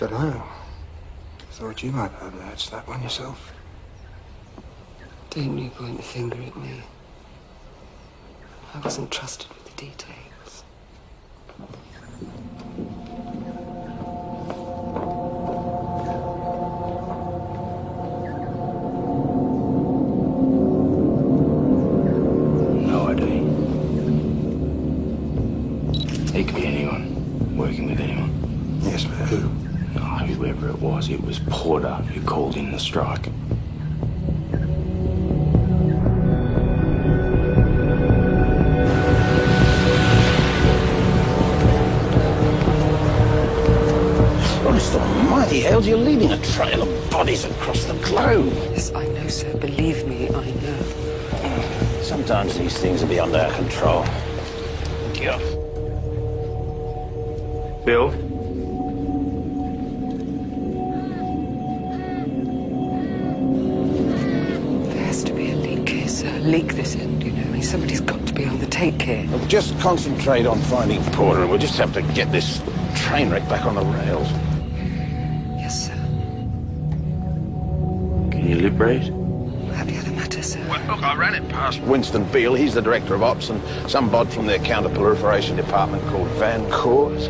Don't know. Thought you might have latched that one yourself. Don't you point the finger at me. I wasn't trusted with the details. Called in the strike. Christ almighty, Hales, you're leaving a trail of bodies across the globe. Yes, I know, sir. Believe me, I know. Sometimes these things are beyond our control. Yeah. Bill? On the take here. Look, just concentrate on finding Porter, and we'll just have to get this train wreck back on the rails. Yes, sir. Can you liberate? How do you other matter, sir? Well, look, I ran it past Winston Beale. He's the director of ops, and some bod from their counter-proliferation department called Van Coors.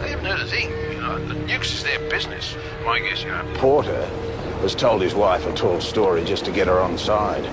They haven't heard a thing. You know, the nukes is their business. My guess, you know. Porter has told his wife a tall story just to get her on side.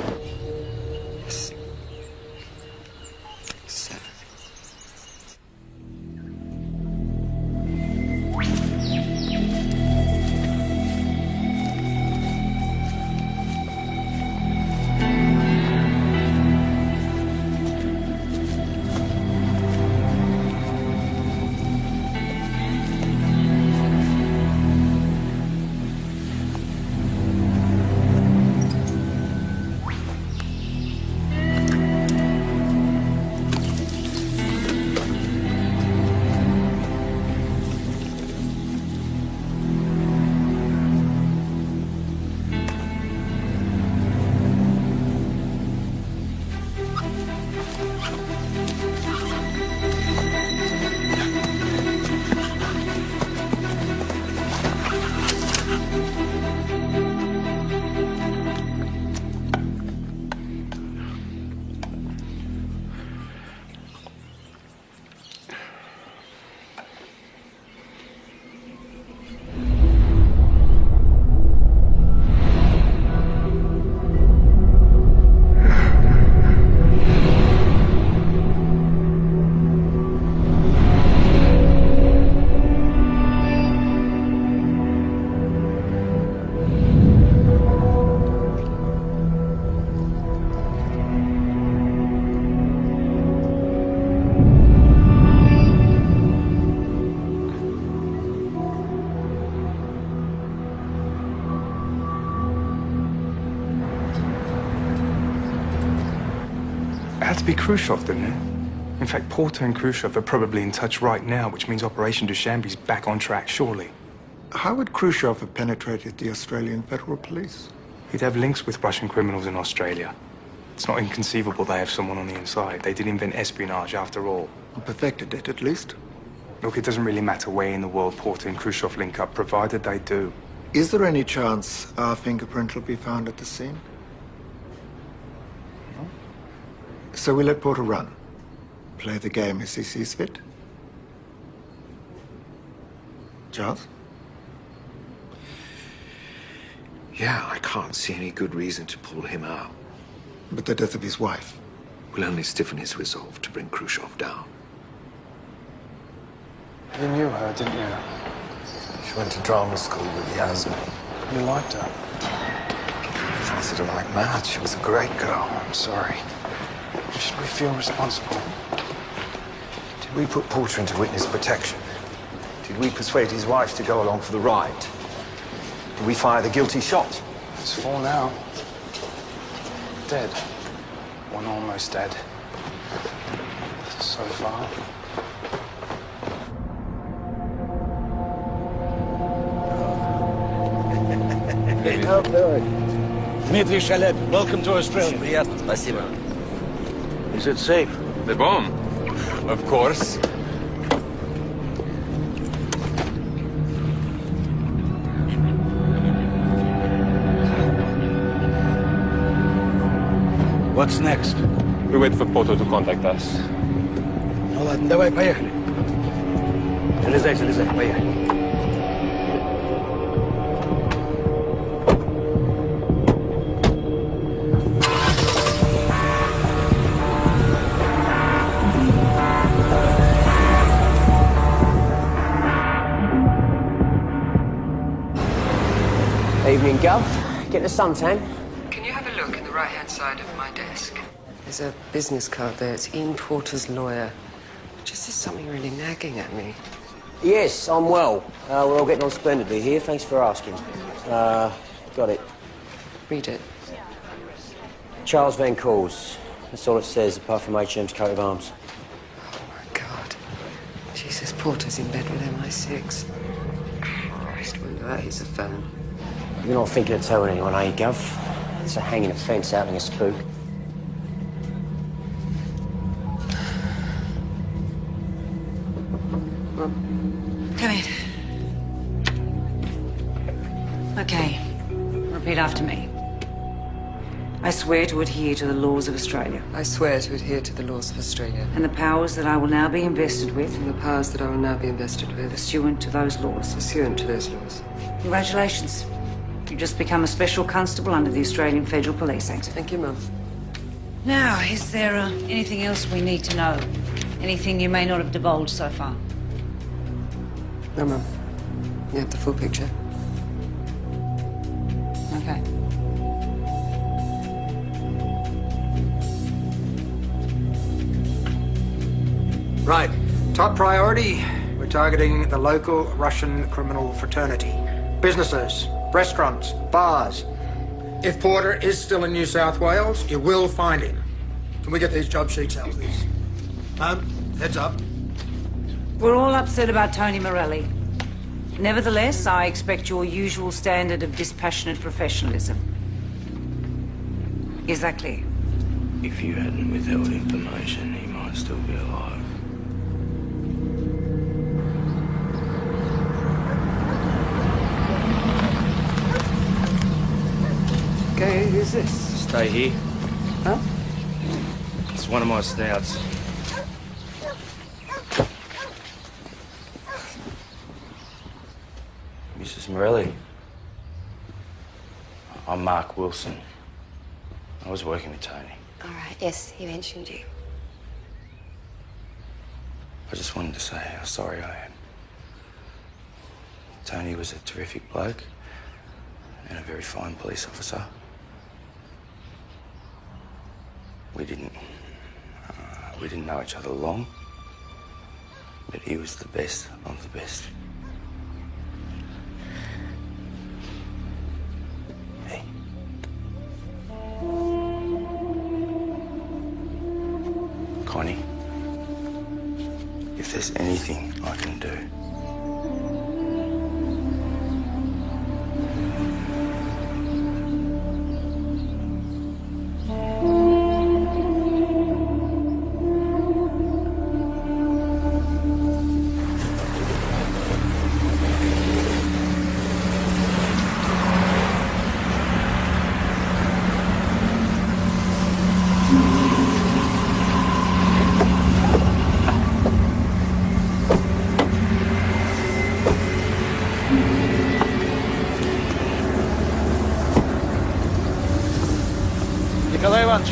Khrushchev, didn't it? In fact, Porter and Khrushchev are probably in touch right now, which means Operation Dushanbe's back on track, surely. How would Khrushchev have penetrated the Australian Federal Police? He'd have links with Russian criminals in Australia. It's not inconceivable they have someone on the inside. They did invent espionage, after all. Or perfected it, at least. Look, it doesn't really matter where in the world Porter and Khrushchev link up, provided they do. Is there any chance our fingerprint will be found at the scene? So we let Porter run. Play the game as he sees fit. Charles? Yeah, I can't see any good reason to pull him out. But the death of his wife. Will only stiffen his resolve to bring Khrushchev down. You knew her, didn't you? She went to drama school with Yasmin. You liked her. I Fancied her like mad. She was a great girl. I'm sorry. Should we feel responsible? Did we put Porter into witness protection? Did we persuade his wife to go along for the ride? Did we fire the guilty shot? It's four now. Dead. One almost dead. So far. Dmitry Shalep, welcome to Australia. Приятно, спасибо. Is it safe? The bomb? Of course. What's next? We wait for Porto to contact us. Ну ладно, давай, поехали. Залезай, залезай, поехали. Evening, Gov. Get the suntan. Can you have a look in the right-hand side of my desk? There's a business card there. It's Ian Porter's lawyer. Just there's something really nagging at me. Yes, I'm well. Uh, we're all getting on splendidly here. Thanks for asking. Uh, got it. Read it. Charles Van Coors. That's all it says, apart from HM's coat of arms. Oh, my God. Jesus, Porter's in bed with MI6. Christ, wonder that is a phone. You're not thinking of telling anyone, are you, Gov? It's a hanging offence outing a spook. Come in. Okay. Repeat after me. I swear to adhere to the laws of Australia I swear to adhere to the laws of Australia and the powers that I will now be invested with and the powers that I will now be invested with pursuant to those laws. pursuant to those laws. Congratulations. You've just become a special constable under the Australian Federal Police Act. Thank you, Mum. Now, is there uh, anything else we need to know? Anything you may not have divulged so far? No, Mum. You have the full picture. Okay. Right. Top priority. We're targeting the local Russian criminal fraternity. Businesses, restaurants, bars. If Porter is still in New South Wales, you will find him. Can we get these job sheets out, please? Um, heads up. We're all upset about Tony Morelli. Nevertheless, I expect your usual standard of dispassionate professionalism. Is that clear? If you hadn't withheld information, he might still be alive. Okay, who's this? Stay here. Huh? It's one of my snouts. Mrs. Morelli. I'm Mark Wilson. I was working with Tony. All right, yes, he mentioned you. I just wanted to say how sorry I am. Tony was a terrific bloke and a very fine police officer. We didn't. Uh, we didn't know each other long, but he was the best of the best.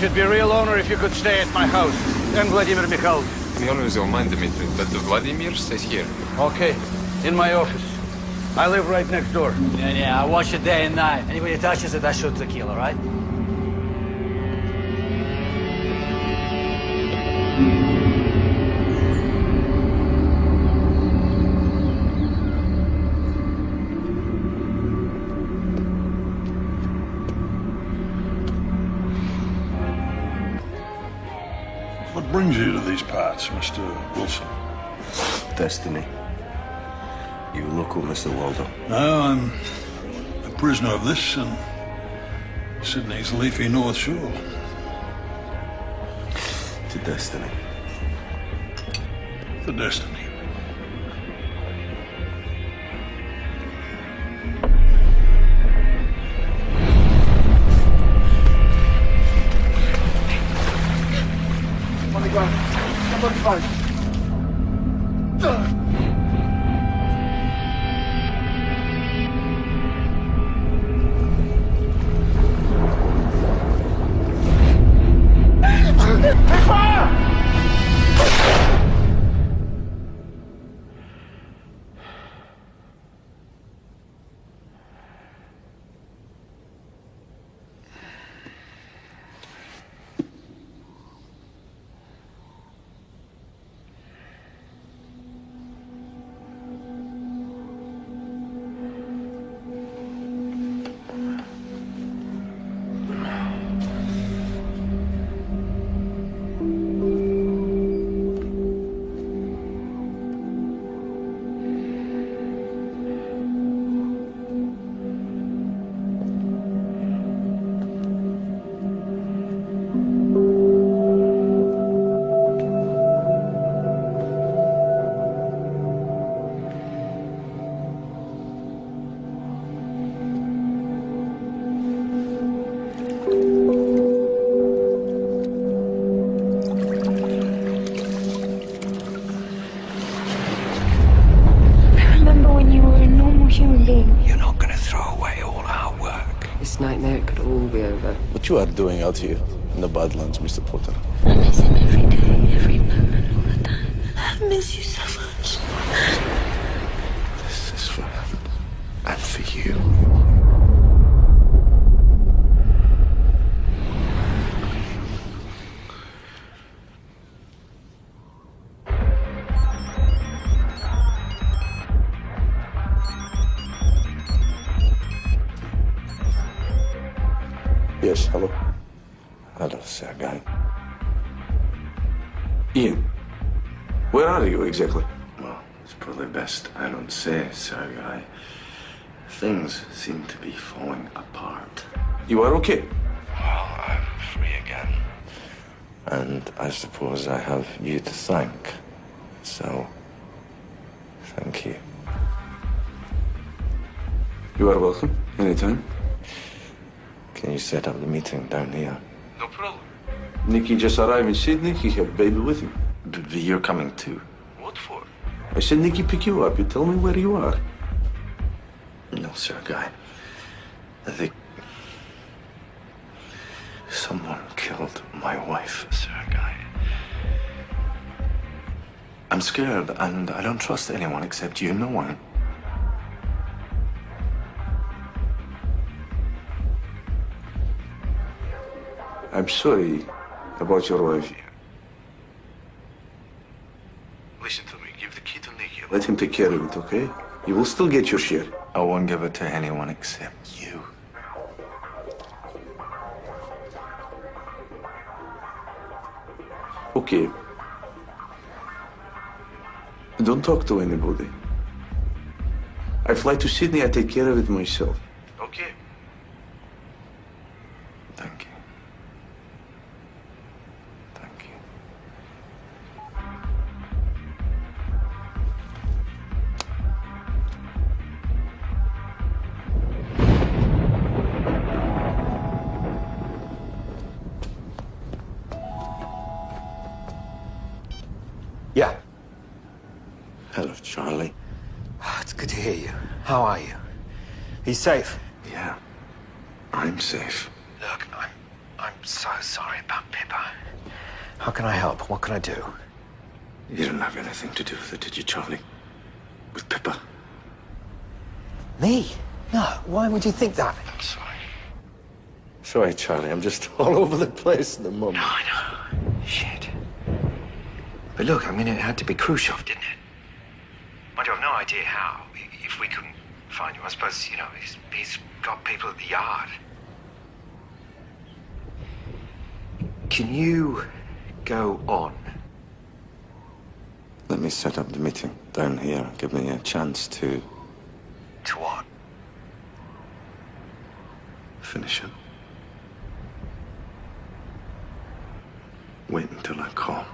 should be real honor if you could stay at my house. I'm Vladimir Mikhail. is always remind Dmitry but the Vladimir stays here. Okay, in my office. I live right next door. Yeah, yeah, I watch it day and night. Anybody touches it, I shoot the killer, right? Mr. Wilson? Destiny. You local, Mr. Waldo? No, I'm a prisoner of this and Sydney's leafy North Shore. To destiny. The destiny. Out here in the Badlands, Mr. Potter? You are okay? Well, I'm free again. And I suppose I have you to thank. So, thank you. You are welcome. Anytime. Can you set up the meeting down here? No problem. Nicky just arrived in Sydney. He had baby with him. But but you're coming too. What for? I said Nicky pick you up. You tell me where you are. No, Sergei. I think someone killed my wife, Sergei. I'm scared, and I don't trust anyone except you. No one. I'm sorry about your wife. Listen to me. Give the key to Nicky. Let him take care of it, okay? You will still get your share. I won't give it to anyone except Okay. Don't talk to anybody. I fly to Sydney, I take care of it myself. Okay. He's safe. Yeah. I'm safe. Look, I'm I'm so sorry about Pippa. How can I help? What can I do? You didn't have anything to do with it, did you, Charlie? With Pippa? Me? No. Why would you think that? I'm sorry. Sorry, Charlie. I'm just all over the place at the moment. No, I know. Shit. But look, I mean, it had to be Khrushchev, didn't it? I have no idea how. If we couldn't find you, I suppose, you know, he's, he's got people at the yard. Can you go on? Let me set up the meeting down here. Give me a chance to To what? finish it. Wait until I call.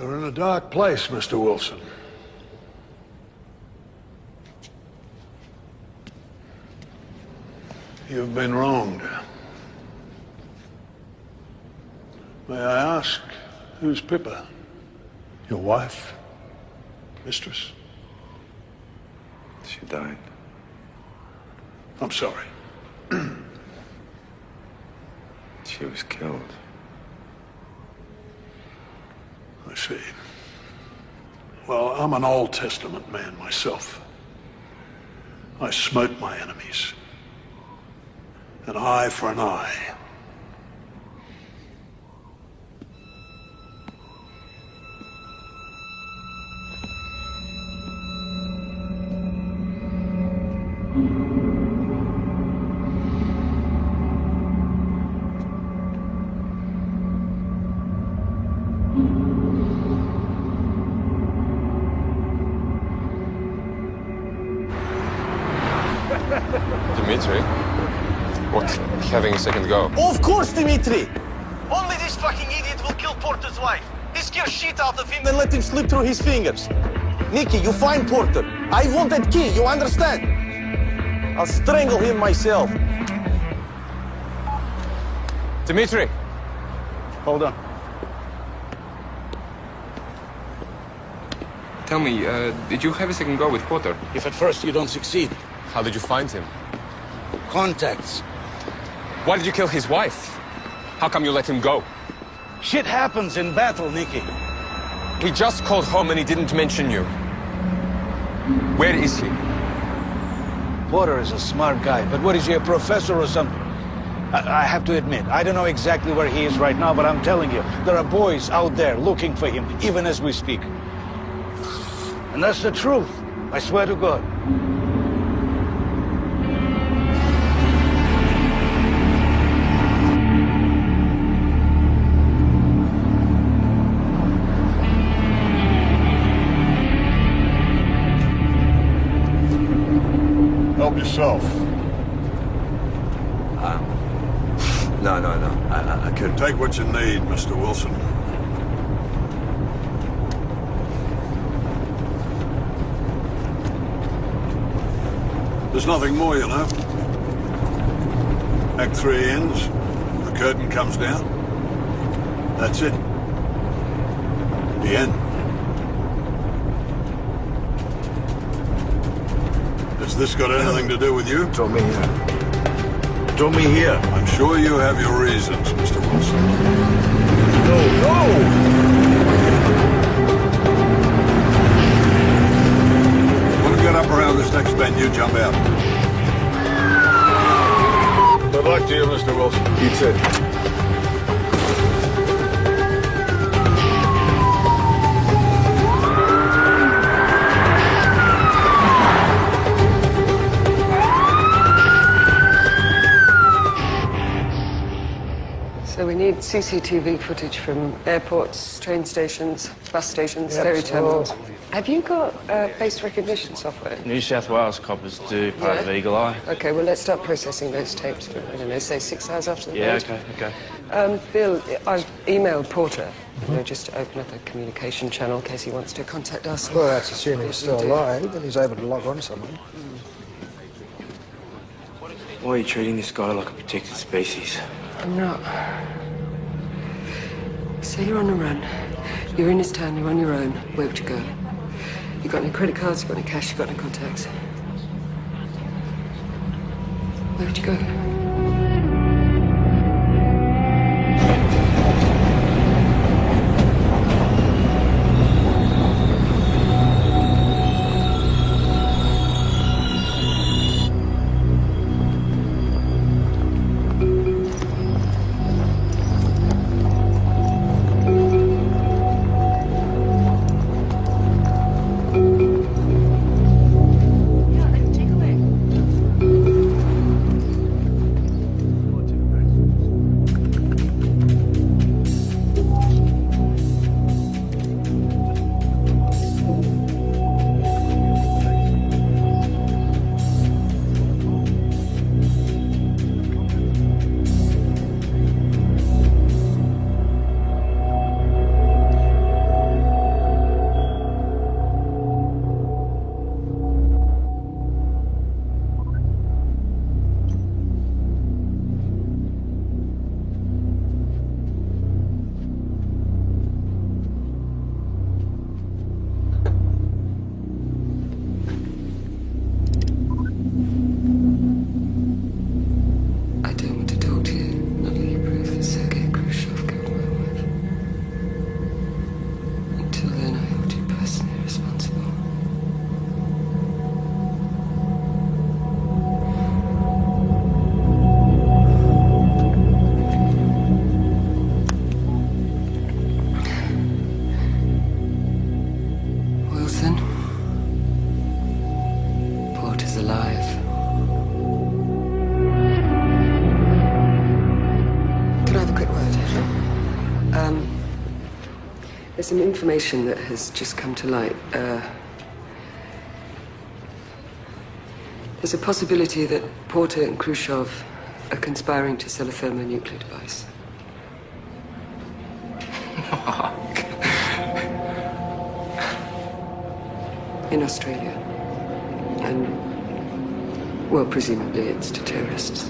You're in a dark place, Mr. Wilson. You've been wronged. May I ask, who's Pippa? Your wife? Mistress? She died. I'm sorry. She was killed. I see. Well, I'm an Old Testament man myself. I smote my enemies. An eye for an eye. Dimitri? What? Having a second go? Of course, Dimitri! Only this fucking idiot will kill Porter's wife. He scare shit out of him and let him slip through his fingers. Nikki, you find Porter. I want that key, you understand? I'll strangle him myself. Dimitri! Hold on. Tell me, uh, did you have a second go with Porter? If at first you don't succeed. How did you find him? Contacts. Why did you kill his wife? How come you let him go? Shit happens in battle, Nicky. He just called home and he didn't mention you. Where is he? Porter is a smart guy, but what is he, a professor or something? I, I have to admit, I don't know exactly where he is right now, but I'm telling you, there are boys out there looking for him, even as we speak. And that's the truth. I swear to God. Yourself. Um, no, no, no. I, I, I couldn't. Take what you need, Mr. Wilson. There's nothing more, you know. Act three ends, the curtain comes down. That's it. The end. This got anything to do with you? Draw me here. Draw me here. I'm sure you have your reasons, Mr. Wilson. No, no! When we get up around this next bend, you jump out. Good luck to you, Mr. Wilson. You too. CCTV footage from airports, train stations, bus stations, Yep, ferry so- terminals. Have you got uh, face recognition software? New South Wales coppers do part of Eagle Eye. Okay, well, let's start processing those tapes. For, I don't know, say six hours after the Yeah, vote. okay, okay. Um, Bill, I've emailed Porter, you know, just to open up a communication channel in case he wants to contact us. Well, that's assuming he's still alive and he's able to log on someone. Why are you treating this guy like a protected species? I'm not. So you're on the run. You're in this town, you're on your own. Where would you go? You got any credit cards? You got any cash? You got any contacts? Where would you go? Some information that has just come to light. Uh, there's a possibility that Porter and Khrushchev are conspiring to sell a thermonuclear device. In Australia. And, well, presumably it's to terrorists.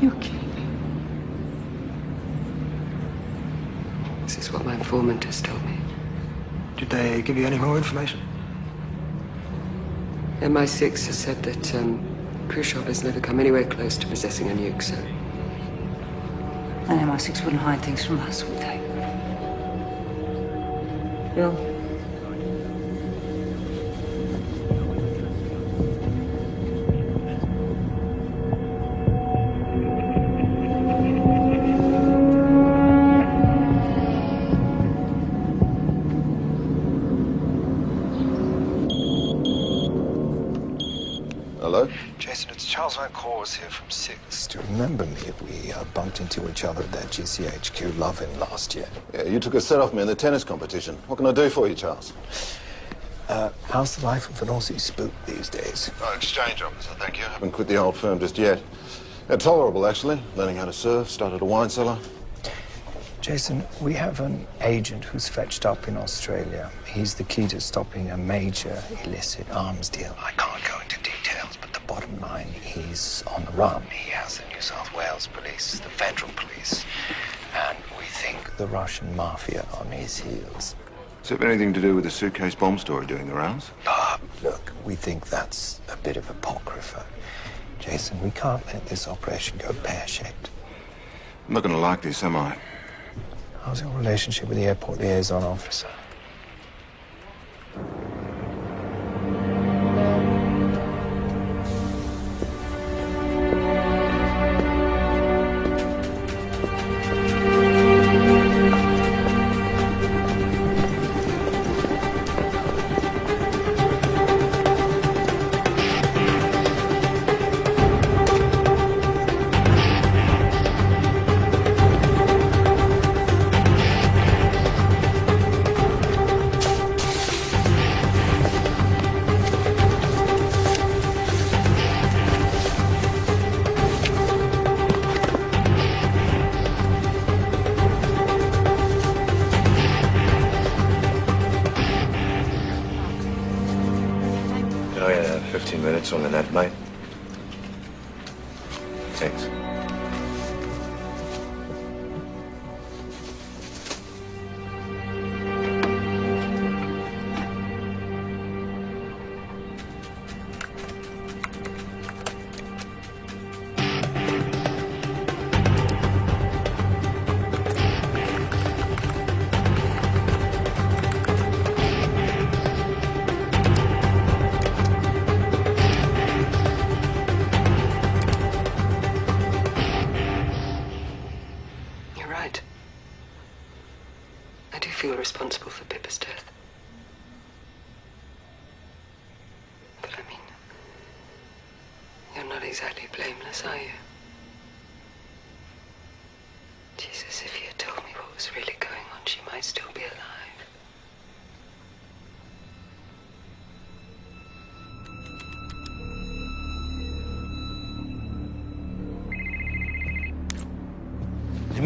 You're kidding. This is what my informant has told me. Did they give you any more information? MI6 has said that um, Khrushchev has never come anywhere close to possessing a nuke, so And MI6 wouldn't hide things from us, would they? Bill? Into each other at that GCHQ Lovin last year. Yeah, you took a set off me in the tennis competition. What can I do for you, Charles? Uh, how's the life of an Aussie spook these days? Oh, exchange officer, thank you. Haven't quit the old firm just yet. Yeah, tolerable, actually. Learning how to surf, started a wine cellar. Jason, we have an agent who's fetched up in Australia. He's the key to stopping a major illicit arms deal. I can't go into details, but the bottom line, he's on the run. He has the New South Wales police, the federal police, and we think the Russian mafia on his heels. Does it have anything to do with the suitcase bomb story doing the rounds? Ah, look, we think that's a bit of apocrypha. Jason, we can't let this operation go pear-shaped. I'm not going to like this, am I? How's your relationship with the airport liaison officer?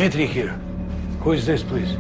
Dmitri here. Who is this, please?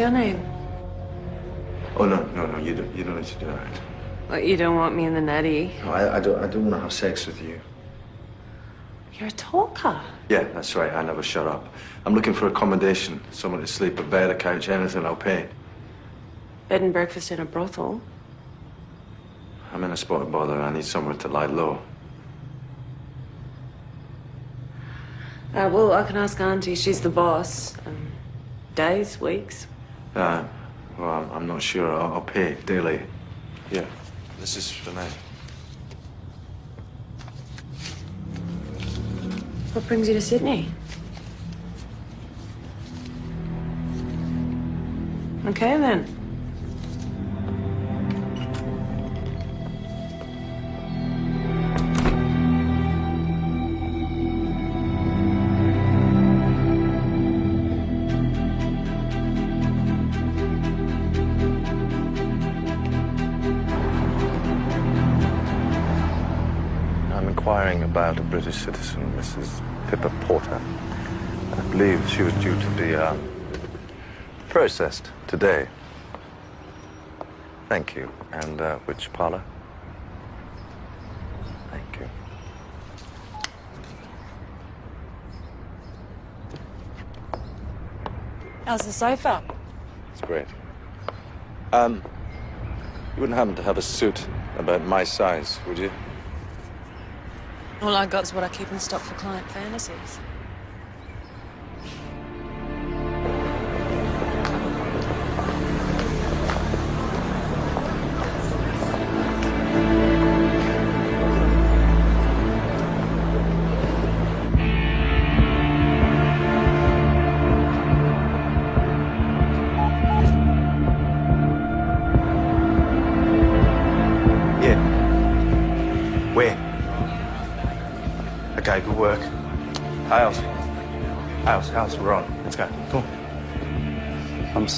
Your name? Oh, no, no, no, you don't, you don't need to do that. Well, you don't want me in the netty. No, I, I don't, I don't want to have sex with you. You're a talker. Yeah, that's right, I never shut up. I'm looking for accommodation, someone to sleep, a bed, a couch, anything, I'll pay. Bed and breakfast in a brothel. I'm in a spot of bother, I need somewhere to lie low. Uh, well, I can ask Auntie. She's the boss. Um, days, weeks. Uh, well, I'm, I'm not sure, I'll, I'll pay daily. Yeah, this is for night. What brings you to Sydney? Okay, then. Citizen, Mrs. Pippa Porter. I believe she was due to be uh, processed today. Thank you. And uh, which parlor? Thank you. How's the sofa? It's great. Um, you wouldn't happen to have a suit about my size, would you? All I got's what I keep in stock for client fantasies.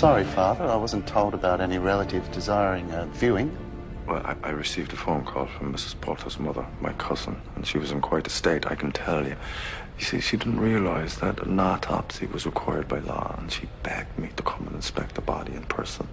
Sorry, Father. I wasn't told about any relative desiring a viewing. Well, I, I received a phone call from Mrs. Porter's mother, my cousin, and she was in quite a state, I can tell you. You see, she didn't realize that an autopsy was required by law, and she begged me to come and inspect the body in person.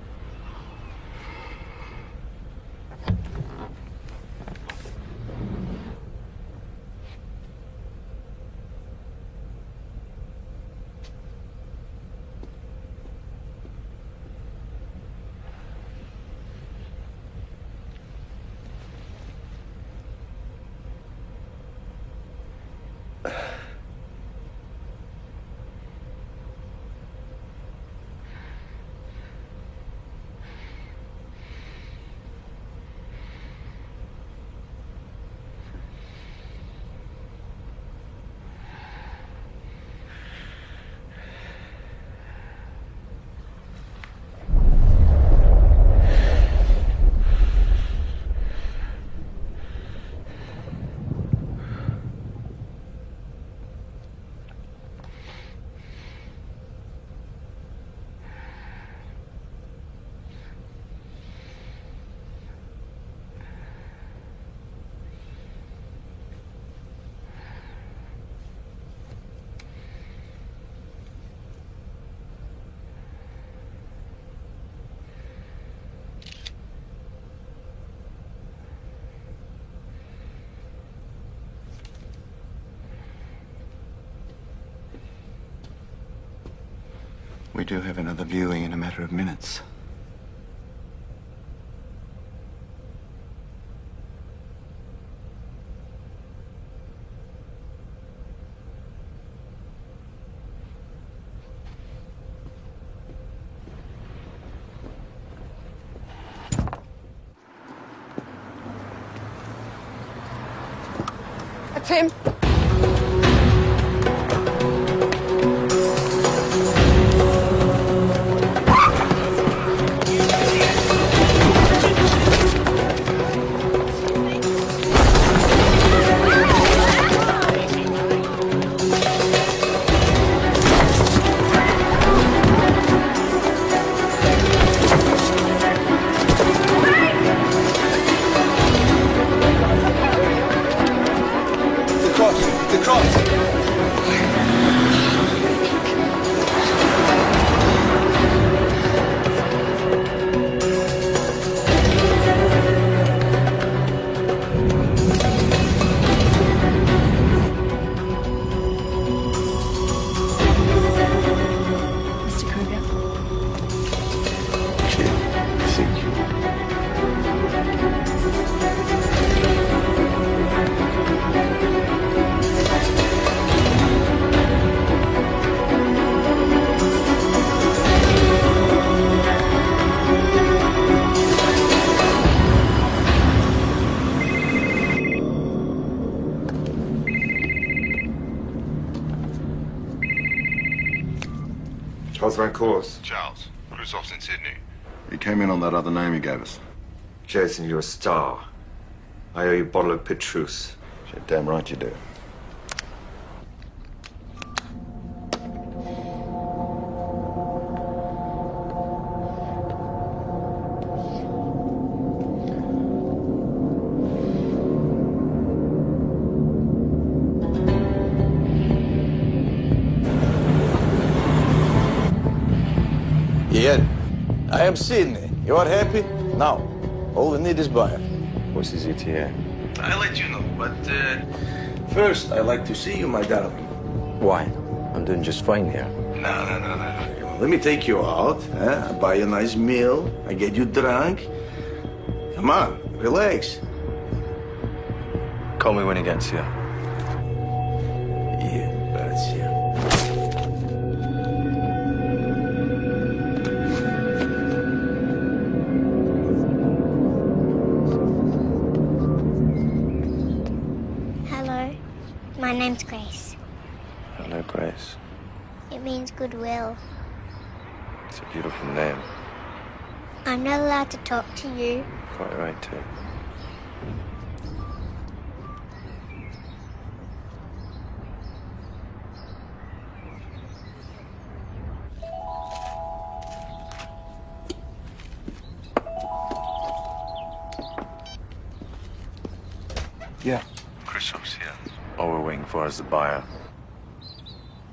Do have another viewing in a matter of minutes. What's my course? Charles. Khrushchev's in Sydney. He came in on that other name he gave us. Jason, you're a star. I owe you a bottle of Petrus. You're damn right you do. Sydney. You are happy? Now, all we need is buyer. What's his ETA? I'll let you know, but uh, First, I'd like to see you, my darling. Why? I'm doing just fine here. No, no, no, no. Let me take you out. Huh? I buy you a nice meal. I get you drunk. Come on, relax. Call me when he gets here. To talk to you. Quite right, too. Yeah. Khrushchev's here. All we're waiting for is the buyer.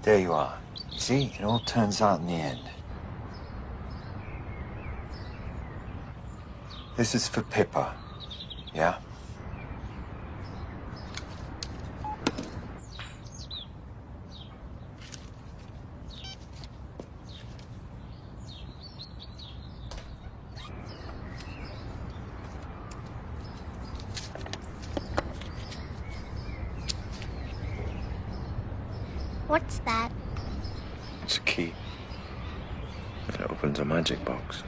There you are. See, it all turns out in the end. This is for Pippa. Yeah? What's that? It's a key. It opens a magic box.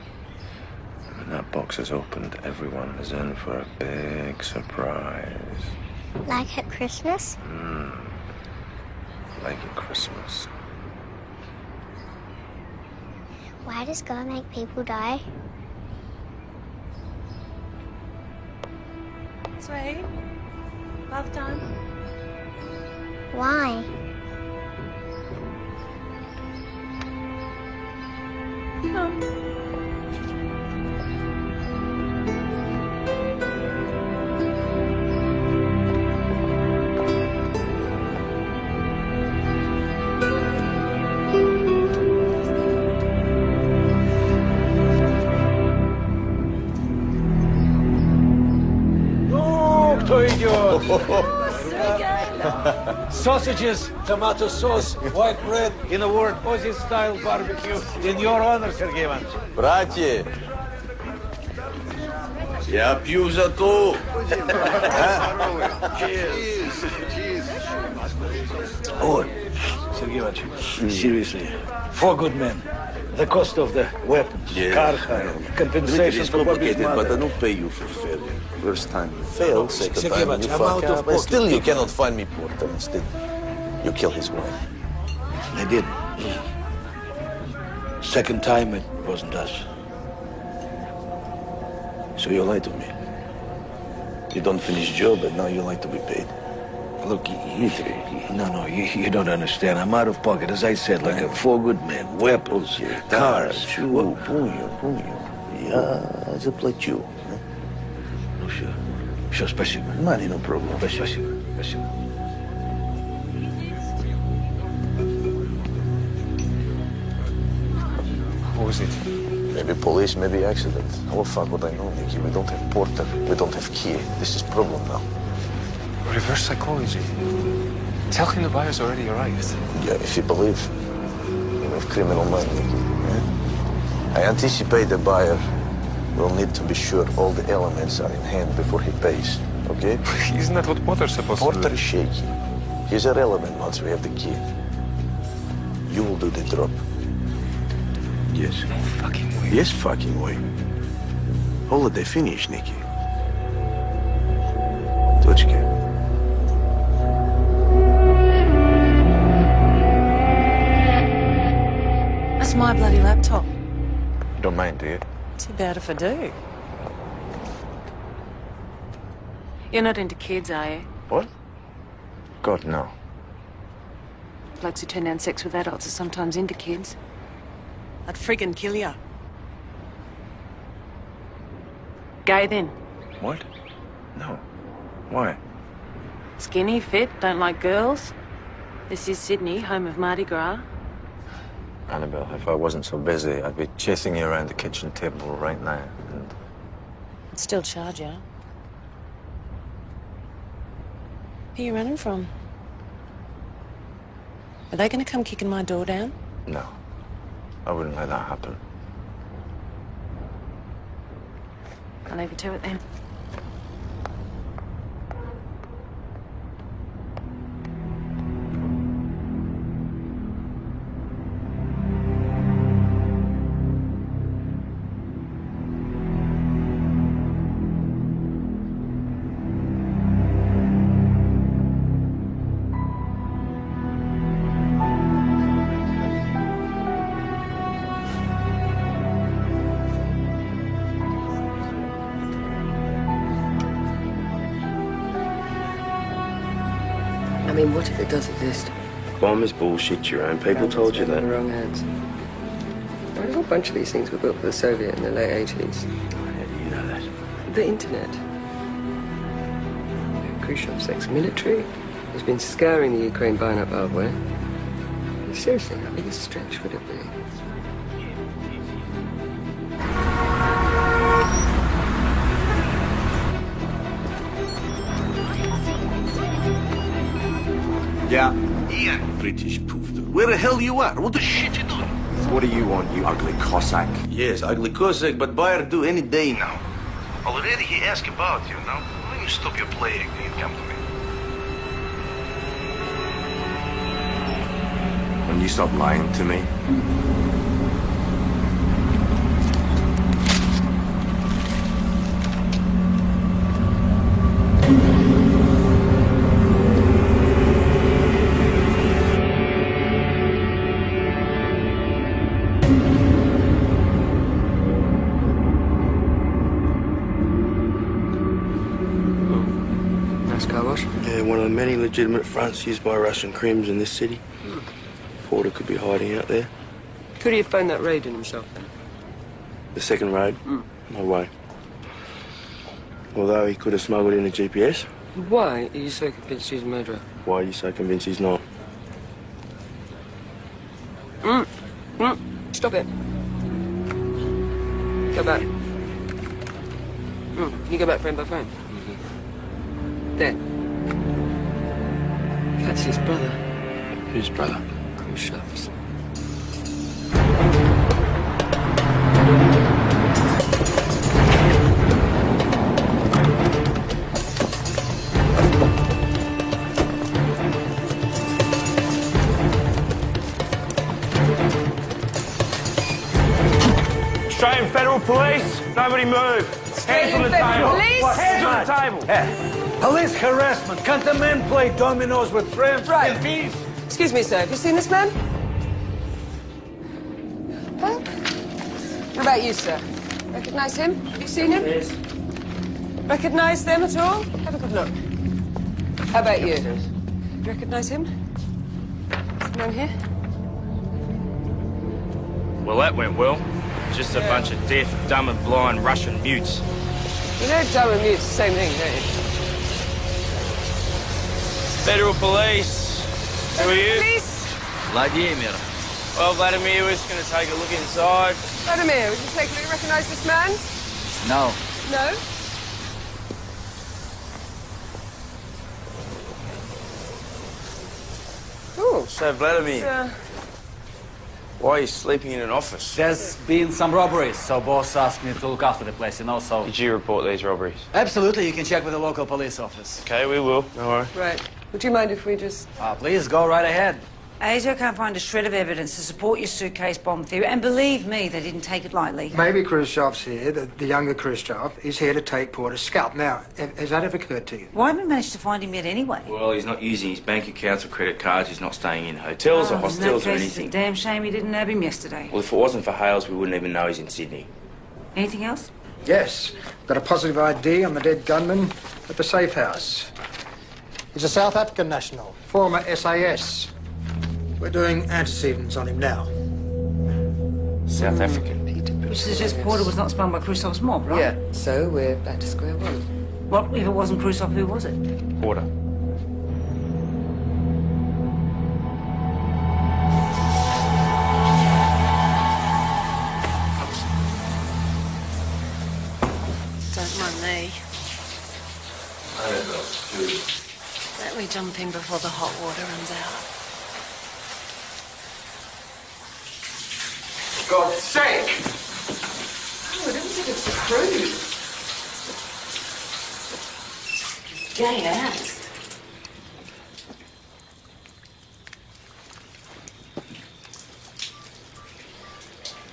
And when that box is opened, everyone is in for a big surprise. Like at Christmas? Hmm. Like at Christmas. Why does God make people die? Sweet. Love done. Why? Oh, Sausages, tomato sauce, white bread, in a word, Aussie style barbecue. In your honor, Sergey Ivanovich. Братья, Я пью за то. Oh, Sergey Ivanovich, seriously, four good men. The cost of the weapons, Yeah. car hire, compensation It's for Bobby's complicated, but I mother. don't pay you for failure. First time you fail, second time you fuck up, but still you cannot find me Porter. Instead, you kill his wife. I did. Second time it wasn't us. So you lied to me. You don't finish job, but now you like to be paid. Look, you, you, no, no, you, you don't understand. I'm out of pocket, as I said, like a four good man. Weapons, cars. Punyo, punyo. Yeah, just like you все, все, спасибо. Money, no problem. Спасибо, спасибо, спасибо. What was it? Maybe police, maybe accident. Oh, fuck what I know, Nicky. We don't have porter. We don't have key. This is problem now. Reverse psychology. Tell him the buyer's already arrived. Yeah, if you believe, you have criminal mind, Nicky. I anticipate the buyer will need to be sure all the elements are in hand before he pays. Okay? Isn't that what Potter's supposed Porter to do? is shaky. He's irrelevant once we have the key. You will do the drop. Yes. No fucking way. Yes, fucking way. Holiday finish, Nicky. Точки. That's my bloody laptop. You don't mind, do you? Too bad if I do. You're not into kids, are you? What? God, no. Blokes who turn down sex with adults are sometimes into kids. I'd friggin' kill ya. Gay then. What? No. Why? Skinny, fit, don't like girls. This is Sydney, home of Mardi Gras. Annabelle, if I wasn't so busy, I'd be chasing you around the kitchen table right now. And I'd still charge you. Who are you running from? Are they gonna come kicking my door down? no, I wouldn't let that happen. I'll leave you to it then. Bomb is bullshit, your own people told you In the that. wrong hands. A whole bunch of these things were built for the Soviet in the late 80s. How do You know that. The internet. Khrushchev's ex-military has been scouring the Ukraine buying up hardware. Eh? Seriously, how big a stretch would it be? Yeah. Ian. British poofter. Where the hell you are? What the shit you doing? What do you want, you ugly Cossack? Yes, ugly Cossack, but buyer do any day now. Already he asked about you now. Why don't you stop your playing and come to me? When you stop lying to me? Legitimate fronts used by Russian crims in this city. Porter could be hiding out there. Could he have found that raid in himself then? The second raid? No way. Although he could have smuggled in a GPS. Why are you so convinced he's a murderer? Why are you so convinced he's not? Mm. Mm. Stop it. Go back. Mm. You go back phone by phone. There. That's his brother. Whose brother? Khrushchev's. Australian Federal Police, nobody move. Hands on the table. Hands on the table. Yeah. Police harassment. Can't the men play dominoes with friends Right. in peace? Excuse me, sir. Have you seen this man? Huh? What about you, sir? Recognize him? Have you seen him? Yes. Recognize them at all? Have a good look. How about you? Recognize him? This man here? Well, that went well. Just a bunch of deaf, dumb and blind Russian mutes. You know dumb and mute's the same thing, don't you? Federal police. Who are you? Police? Vladimir. Well, Vladimir, we're just going to take a look inside. Vladimir, would you take a look? Recognize this man? No. No? Ooh. So, Vladimir, Uh, why are you sleeping in an office? There's been some robberies, so boss asked me to look after the place, you know, so... Did you report these robberies? Absolutely, you can check with the local police office. Okay, we will. No worry. right. Would you mind if we just... Uh, please, go right ahead. ASIO can't find a shred of evidence to support your suitcase bomb theory, and believe me, they didn't take it lightly. Maybe Khrushchev's here, the, the younger Khrushchev, is here to take Porter's scalp. Now, has that ever occurred to you? Why haven't we managed to find him yet anyway? Well, he's not using his bank accounts or credit cards. He's not staying in hotels or Oh, hostels or anything. It's a damn shame you didn't nab him yesterday. Well, if it wasn't for Hales, we wouldn't even know he's in Sydney. Anything else? Yes. Got a positive ID on the dead gunman at the safe house. He's a South African national, former SAS. We're doing antecedents on him now. South African. Peter. Which suggests Porter was not spun by Khrushchev's mob, right? Yeah, so we're back to square one. What if it wasn't Khrushchev? Who was it? Porter. Jump in before the hot water runs out. God's sake! Oh, I don't think it's the crew. Gay ass.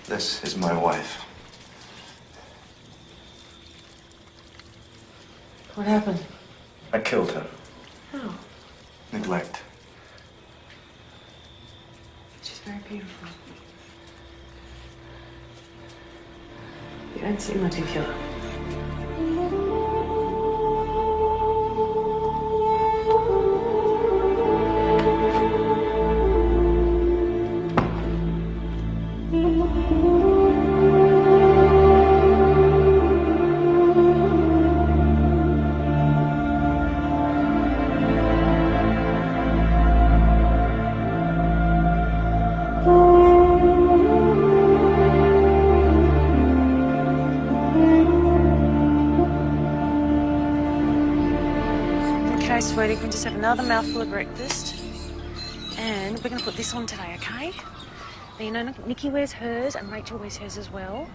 This is my wife. What happened? I killed her. Neglect. she's very beautiful. You don't seem like a killer. Another mouthful of breakfast. And we're going to put this on today, okay? Now, you know, Nikki wears hers and Rachel wears hers as well.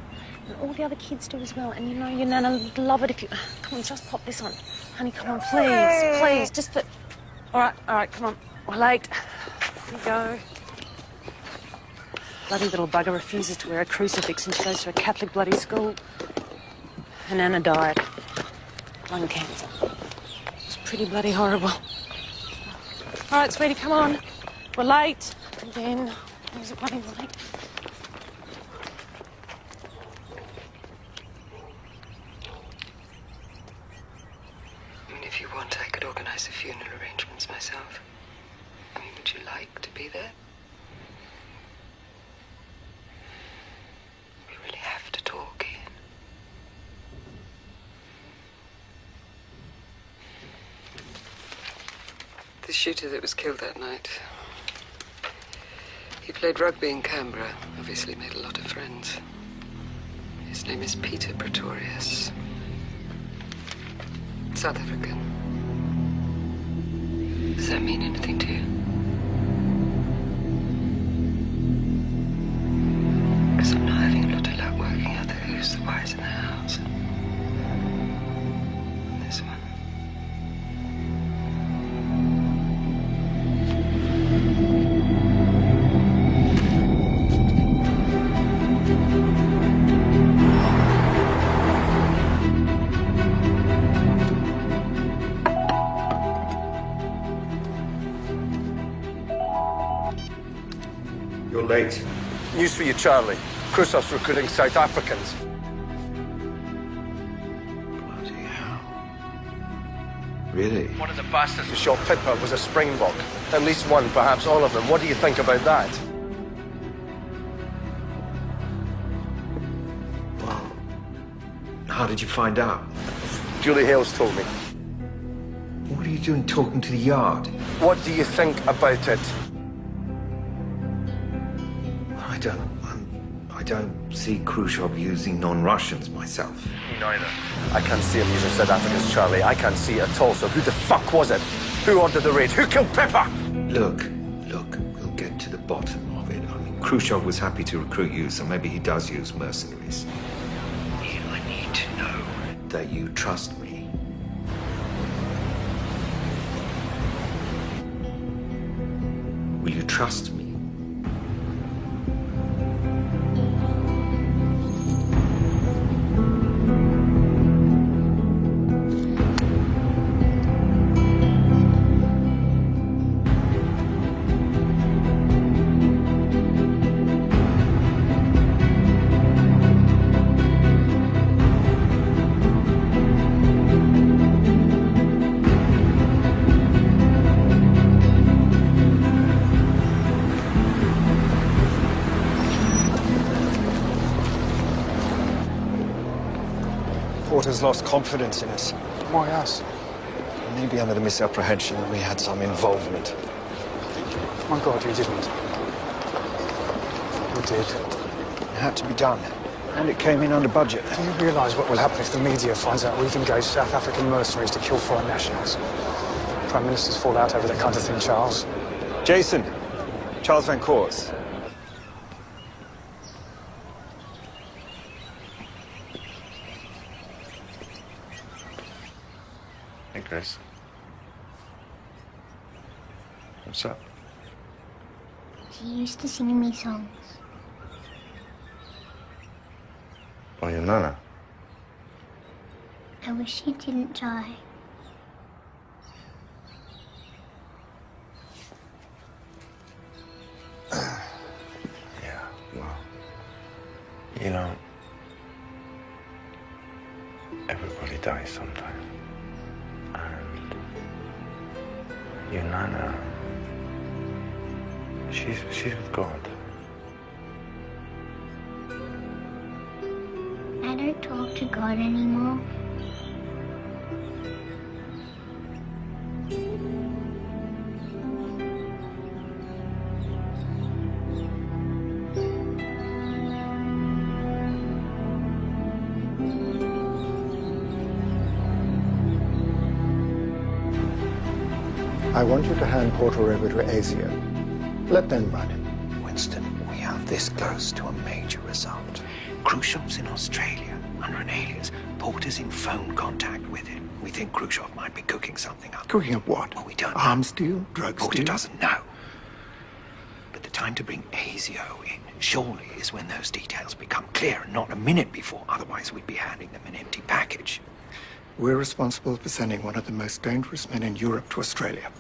And all the other kids do as well. And you know, your Nana would love it if you... Come on, just pop this on. Honey, come on, please, please. Just for... All right, all right, come on. We're late. Here you go. Bloody little bugger refuses to wear a crucifix and she goes to a Catholic bloody school. And Nana died. Lung cancer. It's pretty bloody horrible. All right, sweetie, come on. We're late. What was it bloody late? I mean, if you want, I could organize the funeral arrangements myself. I mean, would you like to be there? We really have to talk, Ian. That was killed that night. He played rugby in Canberra, obviously made a lot of friends. His name is Peter Pretorius. South African. Does that mean anything to you? You're late. News for you, Charlie. Khrushchev's recruiting South Africans. Bloody hell. Really? One of the bastards who shot Pippa was a Springbok. At least one, perhaps all of them. What do you think about that? Well, how did you find out? Julie Hales told me. What are you doing talking to the yard? What do you think about it? I don't. I'm, I don't see Khrushchev using non-Russians myself. Me neither. I can't see him using South Africans, Charlie. I can't see it at all. So who the fuck was it? Who ordered the raid? Who killed Pippa? Look, look, we'll get to the bottom of it. I mean, Khrushchev was happy to recruit you, so maybe he does use mercenaries. Ian, I need to know that you trust me. Will you trust me? Lost confidence in us. Why us? Maybe under the misapprehension that we had some involvement. My God, you didn't. You did. It had to be done. And it came in under budget. Do you realise what will happen if the media finds out we've engaged South African mercenaries to kill foreign nationals? Prime Ministers fall out over that kind of thing, Charles. Jason, Charles Van Coors. Hey, Grace. What's up? She used to sing me songs. Oh, your nana. I wish she didn't die. Yeah, well, you know, everybody dies sometime. And your nana, she's, she's with God. God anymore. I want you to hand Porter over to ASIO. Let them run him. Winston, we have this close to a major result. Khrushchev's in Australia under an alias. Porter's in phone contact with him. We think Khrushchev might be cooking something up. Cooking up what? Well, we don't know. Arms deal? Drugs Porter deal? doesn't know. But the time to bring ASIO in, surely, is when those details become clear, and not a minute before. Otherwise, we'd be handing them an empty package. We're responsible for sending one of the most dangerous men in Europe to Australia.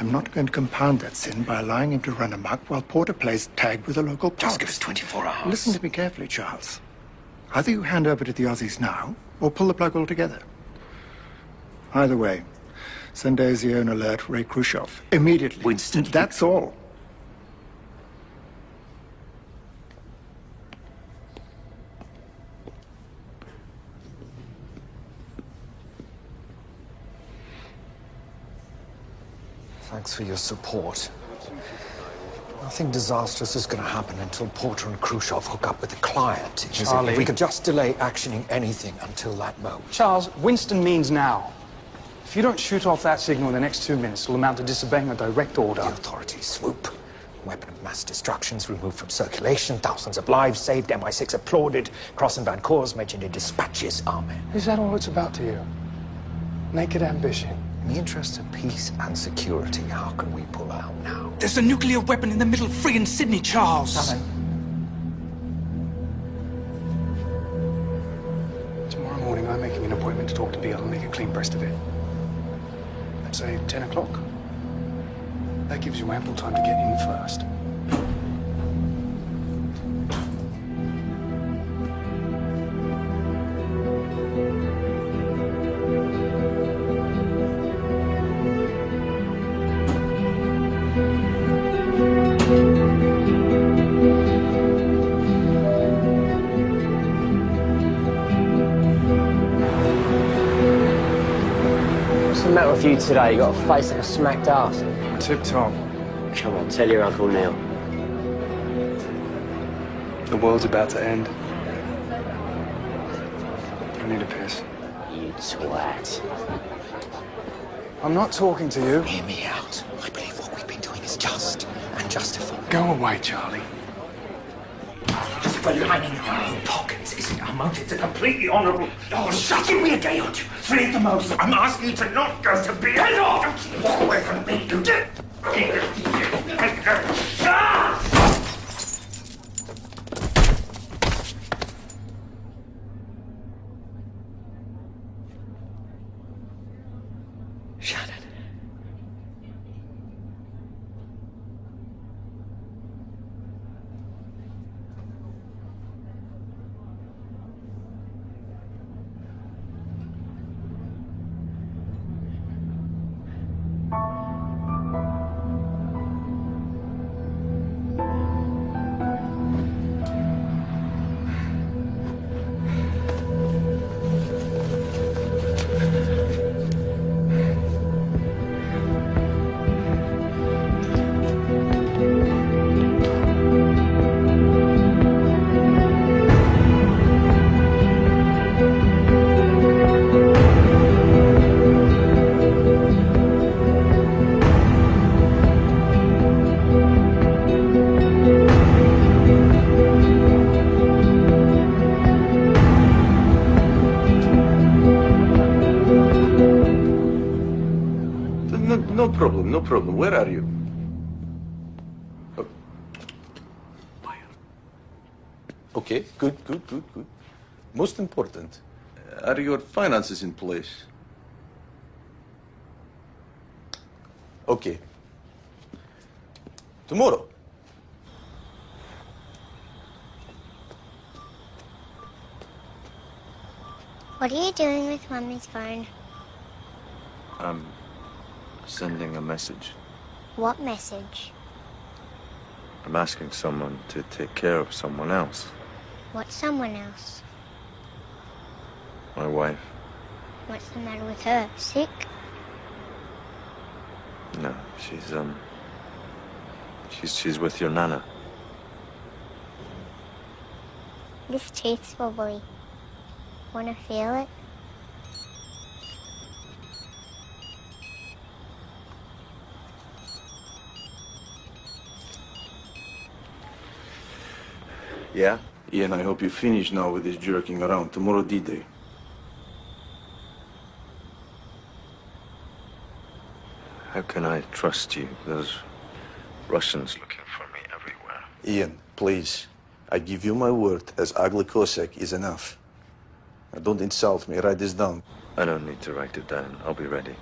I'm not going to compound that sin by allowing him to run amok while Porter plays tag with the local Just give us 24 hours. Listen to me carefully, Charles. Either you hand over to the Aussies now, or pull the plug altogether. Either way, send ASIO an alert Ray Khrushchev. Immediately. Winston. That's all. Thanks for your support. Nothing disastrous is going to happen until Porter and Khrushchev hook up with the client. Charlie. If we could just delay actioning anything until that moment. Charles, Winston means now. If you don't shoot off that signal in the next two minutes, it'll amount to disobeying a direct order. The authorities swoop. Weapon of mass destruction's removed from circulation. Thousands of lives saved. MI6 applauded. Cross and Van Coors mentioned in dispatches. Amen. Is that all it's about to you? Naked ambition. In the interest of peace and security, how can we pull out now? There's a nuclear weapon in the middle of friggin' Sydney, Charles. Tomorrow morning, I'm making an appointment to talk to Beale and make a clean breast of it. Let's say 10 o'clock. That gives you ample time to get in first. What's the matter with you today? You got a face like a smacked ass. Tip top. Come on, tell your Uncle Neil. The world's about to end. I need a piss. You twat. I'm not talking to you. Hear me out. I believe what we've been doing is just and justified. Go away, Charlie. Just for lining our own pockets isn't our motive. It's a completely honourable. Oh, shut Give me a day or two. At the most. I'm asking you to not go to bed. Head off! Walk away from me, you did. No no problem. Where are you? Oh. Okay, good, good, good, good. Most important, uh, are your finances in place? Okay. Tomorrow. What are you doing with Mommy's phone? I'm sending a message. What message? I'm asking someone to take care of someone else. What someone else? My wife. What's the matter with her? Sick? No, she's, um... She's, she's with your nana. This teeth's wobbly. Wanna feel it? Yeah? Ian, I hope you finish now with this jerking around. Tomorrow D-Day. How can I trust you? There's Russians looking for me everywhere. Ian, please. I give you my word, as ugly Cossack is enough. Now, don't insult me. Write this down. I don't need to write it down. I'll be ready.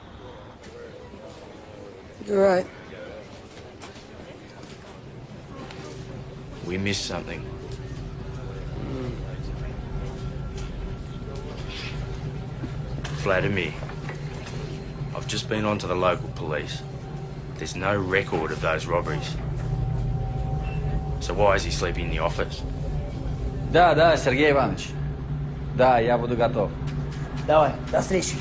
You're right. We missed something. Vladimir, I've just been on to the local police. There's no record of those robberies. So why is he sleeping in the office? Да, да, Сергей Иванович. Да, я буду готов. Давай, до встречи.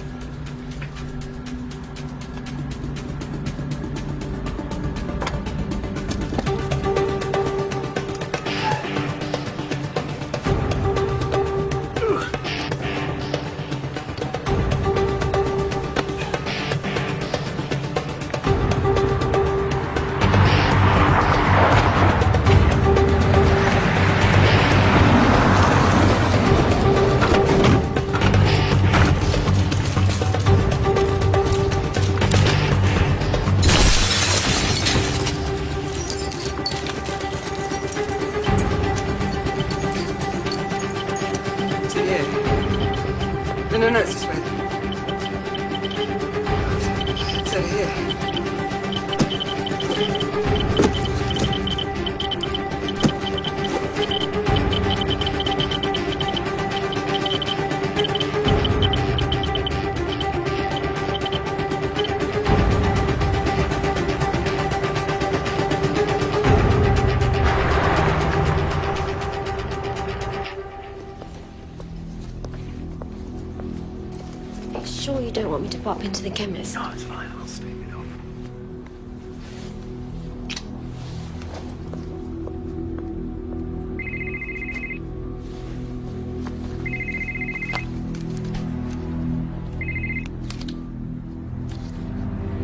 Want to the chemist? No, it's fine. I'll sleep it off.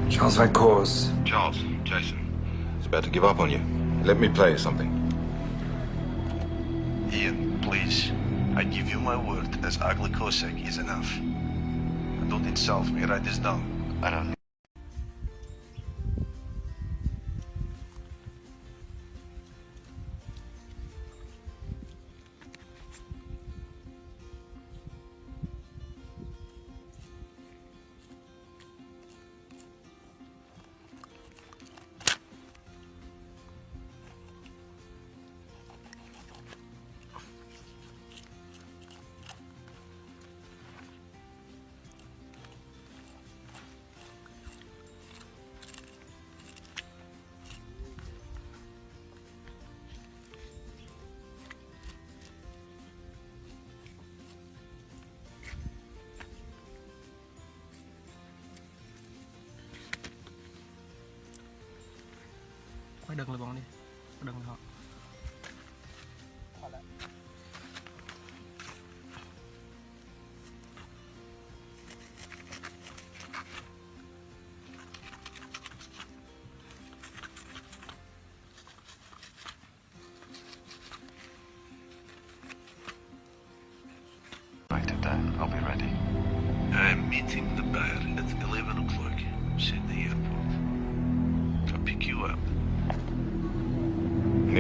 Charles Van Coors. Charles, Jason. It's about to give up on you. Let me play you something. Ian, please. I give you my word, as ugly Cossack is enough. Don't insult me. Write this down. I don't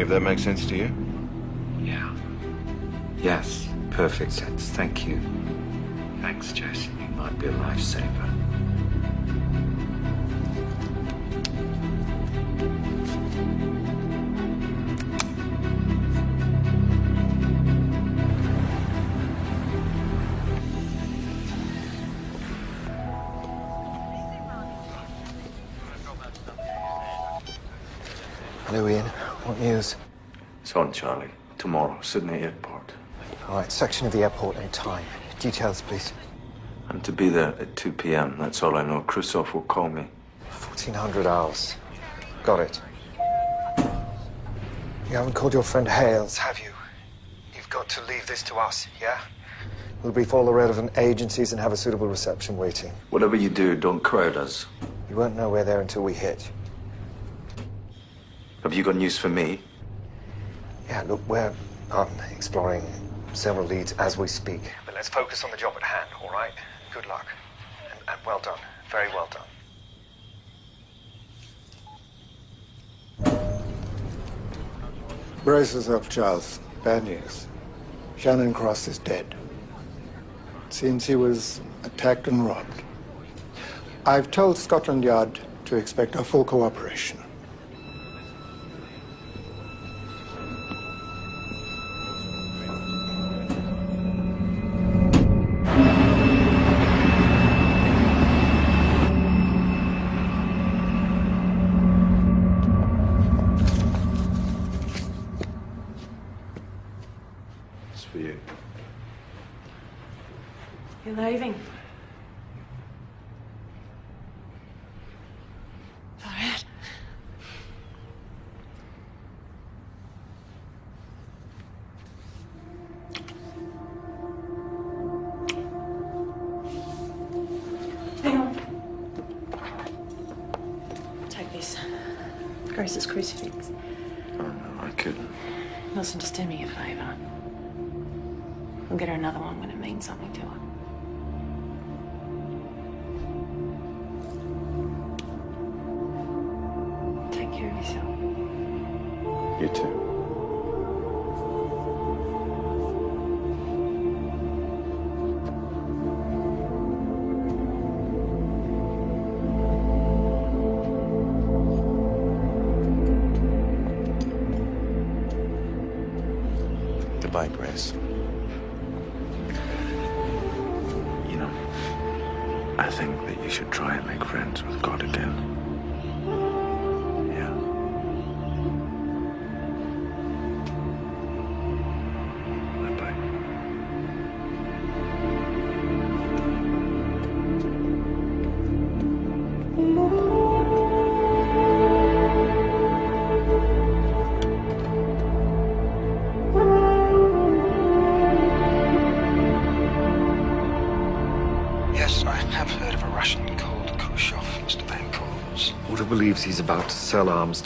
Of that make sense to you? Yeah. Yes, perfect sense. Thank you. Thanks, Jason. You might be a lifesaver. It's on, Charlie. Tomorrow, Sydney Airport. All right, section of the airport and time. Details, please. I'm to be there at 2 p.m. That's all I know. Khrushchev will call me. 1400 hours. Got it. You haven't called your friend Hales, have you? You've got to leave this to us, yeah? We'll brief all the relevant agencies and have a suitable reception waiting. Whatever you do, don't crowd us. You won't know we're there until we hit. Have you got news for me? Yeah, look, we're um, exploring several leads as we speak. But let's focus on the job at hand, all right? Good luck. And, and well done. Very well done. Brace yourself, Charles. Bad news. Shannon Cross is dead. Seems he was attacked and robbed. I've told Scotland Yard to expect our full cooperation.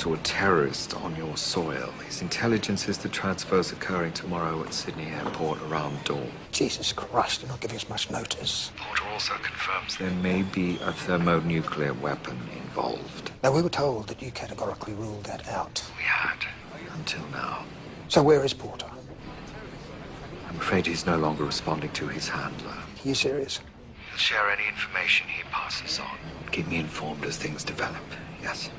To a terrorist on your soil. His intelligence is the transfers occurring tomorrow at Sydney Airport around dawn. Jesus Christ, they're not giving us much notice. Porter also confirms there may be a thermonuclear weapon involved. Now, we were told that you categorically ruled that out. We had, until now. So where is Porter? I'm afraid he's no longer responding to his handler. Are you serious? He'll share any information he passes on. Keep me informed as things develop. Yes.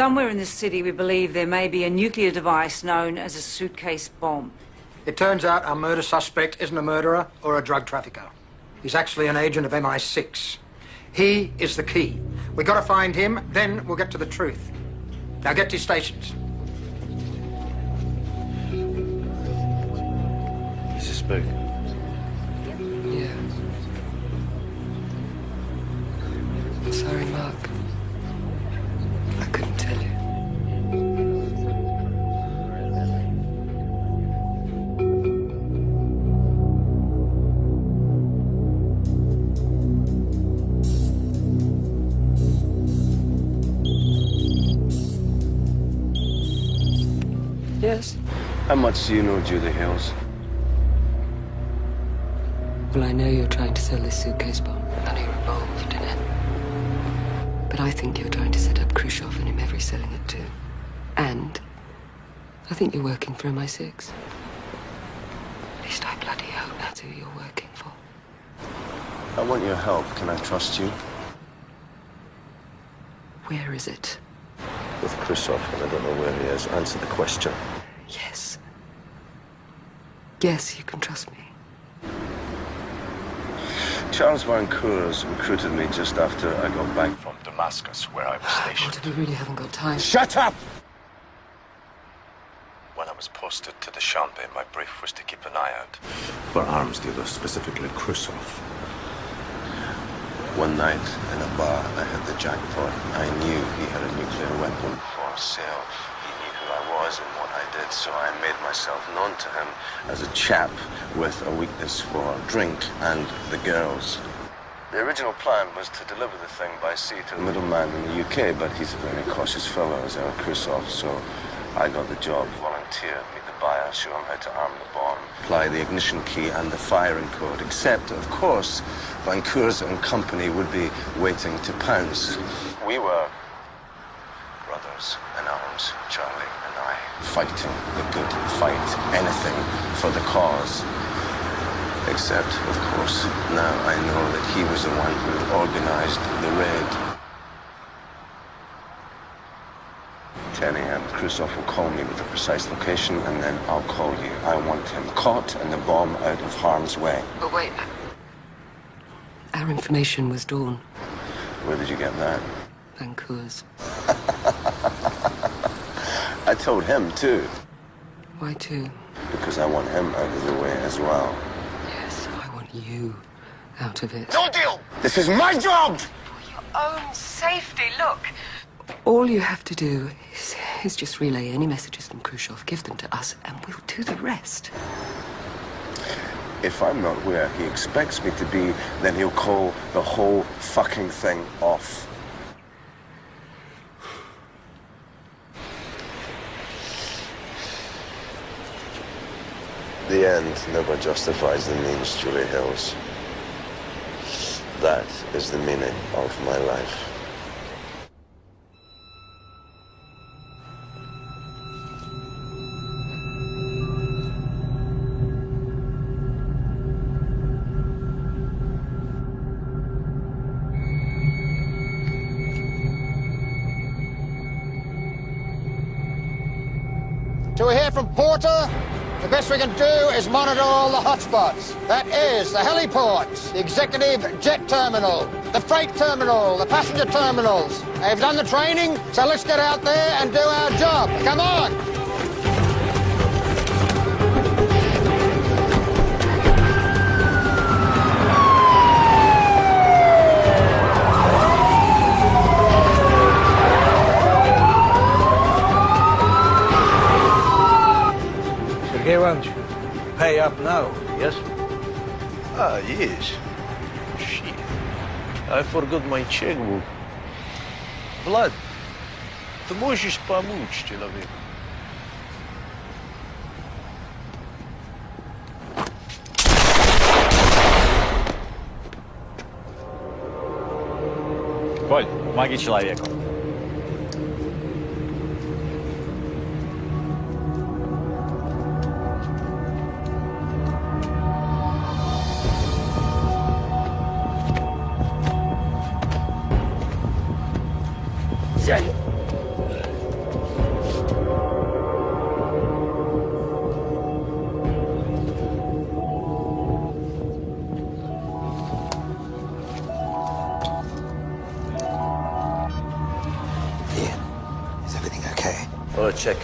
Somewhere in this city, we believe there may be a nuclear device known as a suitcase bomb. It turns out our murder suspect isn't a murderer or a drug trafficker. He's actually an agent of MI6. He is the key. We gotta find him, then we'll get to the truth. Now get to your stations. He's a spook. Yeah. I'm sorry, Mark. How much do you know Julie Hills? Well, I know you're trying to sell this suitcase bomb. I know you're involved in it. But But I think you're trying to set up Khrushchev and him every selling it too. And I think you're working for MI6. At least I bloody hope that's who you're working for. I want your help. Can I trust you? Where is it? With Khrushchev, and I don't know where he is. Answer the question. Yes. Yes, you can trust me. Charles Van Coors recruited me just after I got back from Damascus, where I was stationed. Walter, we really haven't got time. Shut up! When I was posted to the Shambe, my brief was to keep an eye out. For arms dealers, specifically Khrushchev. One night in a bar, I had the jackpot. I knew he had a nuclear weapon for sale. He knew who I was and what I did, so I made myself known to him as a chap with a weakness for drink and the girls. The original plan was to deliver the thing by sea to the middleman in the UK, but he's a very cautious fellow, as our Khrushchev, so I got the job, volunteered, meet the buyer, show him how to arm the bomb, apply the ignition key and the firing code, except, of course, Van Coors and company would be waiting to pounce. We were brothers in arms, Charlie I, fighting the good fight, anything for the cause. Except, of course, now I know that he was the one who organized the raid. 10 a.m. Khrushchev will call me with the precise location, and then I'll call you. I want him caught and the bomb out of harm's way. But wait. Our information was Dawn. Where did you get that? Van Coors. I told him, too, Why too? because I want him out of the way as well. Yes, I want you out of it. No deal! This is my job! For your own safety, look. All you have to do is, is just relay any messages from Khrushchev, give them to us, and we'll do the rest. If I'm not where he expects me to be, then he'll call the whole fucking thing off. The end never justifies the means, Julie Hills. That is the meaning of my life. Can do is monitor all the hotspots. That is the heliports, the executive jet terminal, the freight terminal, the passenger terminals. They've done the training, so let's get out there and do our job. Come on! Now, yes? Ah, yes. Shit. I forgot my checkbook. Влад, ты можешь помочь человеку? Коль, помоги человеку.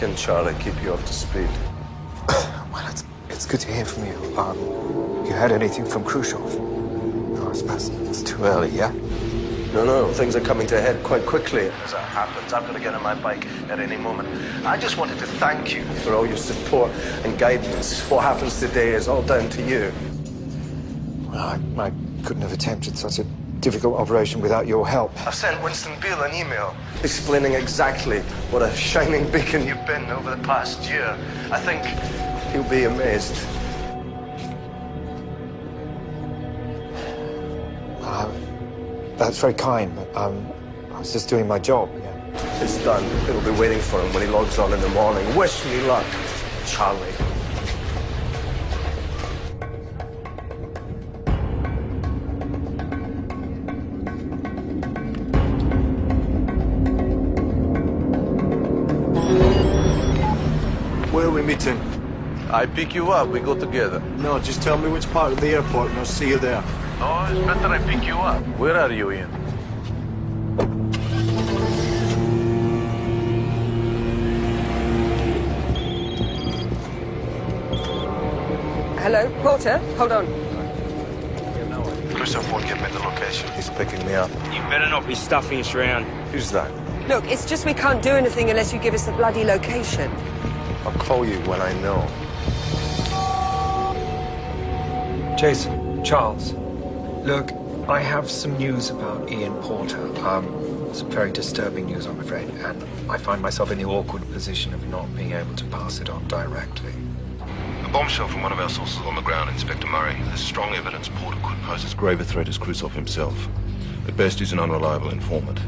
In, Charlie. Keep you up to speed. Well, it's, it's good to hear from you. Um, you heard anything from Khrushchev? No, I suppose it's too early, yeah? No, no, things are coming to a head quite quickly. As that happens, I'm going to get on my bike at any moment. I just wanted to thank you for all your support and guidance. What happens today is all down to you. Well, I, I couldn't have attempted such a difficult operation without your help. I've sent Winston Beale an email explaining exactly what a shining beacon you've been over the past year. I think he'll be amazed. Uh, that's very kind, but um, I was just doing my job. It's done. It'll be waiting for him when he logs on in the morning. Wish me luck, Charlie. I pick you up, we go together. No, just tell me which part of the airport and I'll see you there. No, it's better I pick you up. Where are you, Ian? Hello, Porter? Hold on. Christoph won't give me the location. He's picking me up. You better not be stuffing us around. Who's that? Look, it's just we can't do anything unless you give us the bloody location. I'll call you when I know. Jason, Charles, look, I have some news about Ian Porter. Um, some very disturbing news, I'm afraid, and I find myself in the awkward position of not being able to pass it on directly. A bombshell from one of our sources on the ground, Inspector Murray. There's strong evidence Porter could pose as grave a threat as Krusov himself. At best, he's an unreliable informant.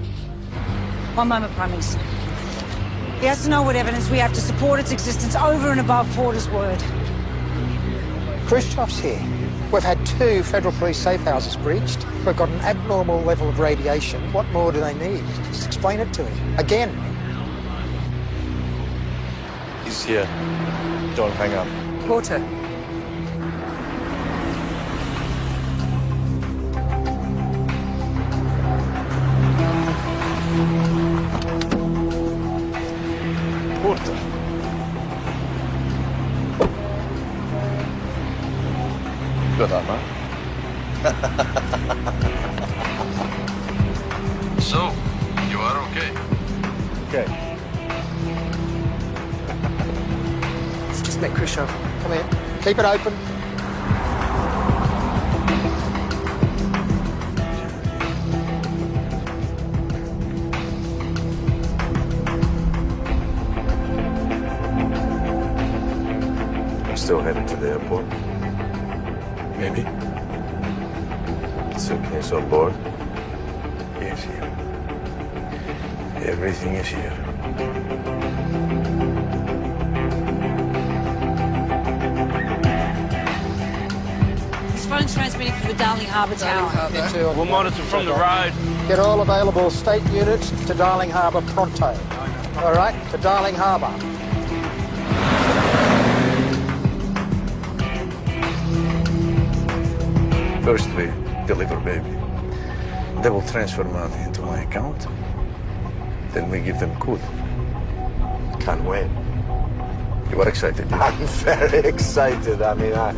One moment, Prime Minister. He has to know what evidence we have to support its existence over and above Porter's word. Khrushchev's here. We've had two federal police safe houses breached. We've got an abnormal level of radiation. What more do they need? Just explain it to him. Again. He's here. Don't hang up. Porter. It open. I'm still headed to the airport. Maybe. Suitcase on board. Yes, here. Everything is here. Phone's transmitting from the Darling Harbour Tower. We'll monitor from the road. Get all available state units to Darling Harbour pronto. All right, to Darling Harbour. First we deliver baby. They will transfer money into my account. Then we give them code. Can't wait. You are excited? I'm very excited. I mean, I,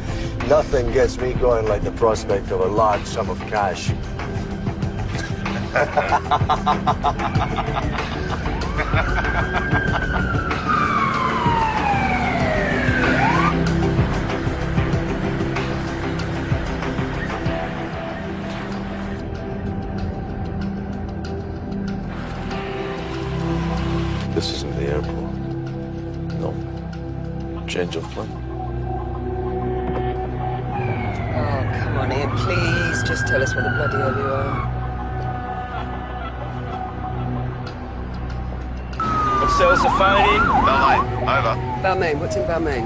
nothing gets me going like the prospect of a large sum of cash. This isn't the airport. No. Change of plan. What's else a phone in? Balmain, over. Balmain, what's in Balmain?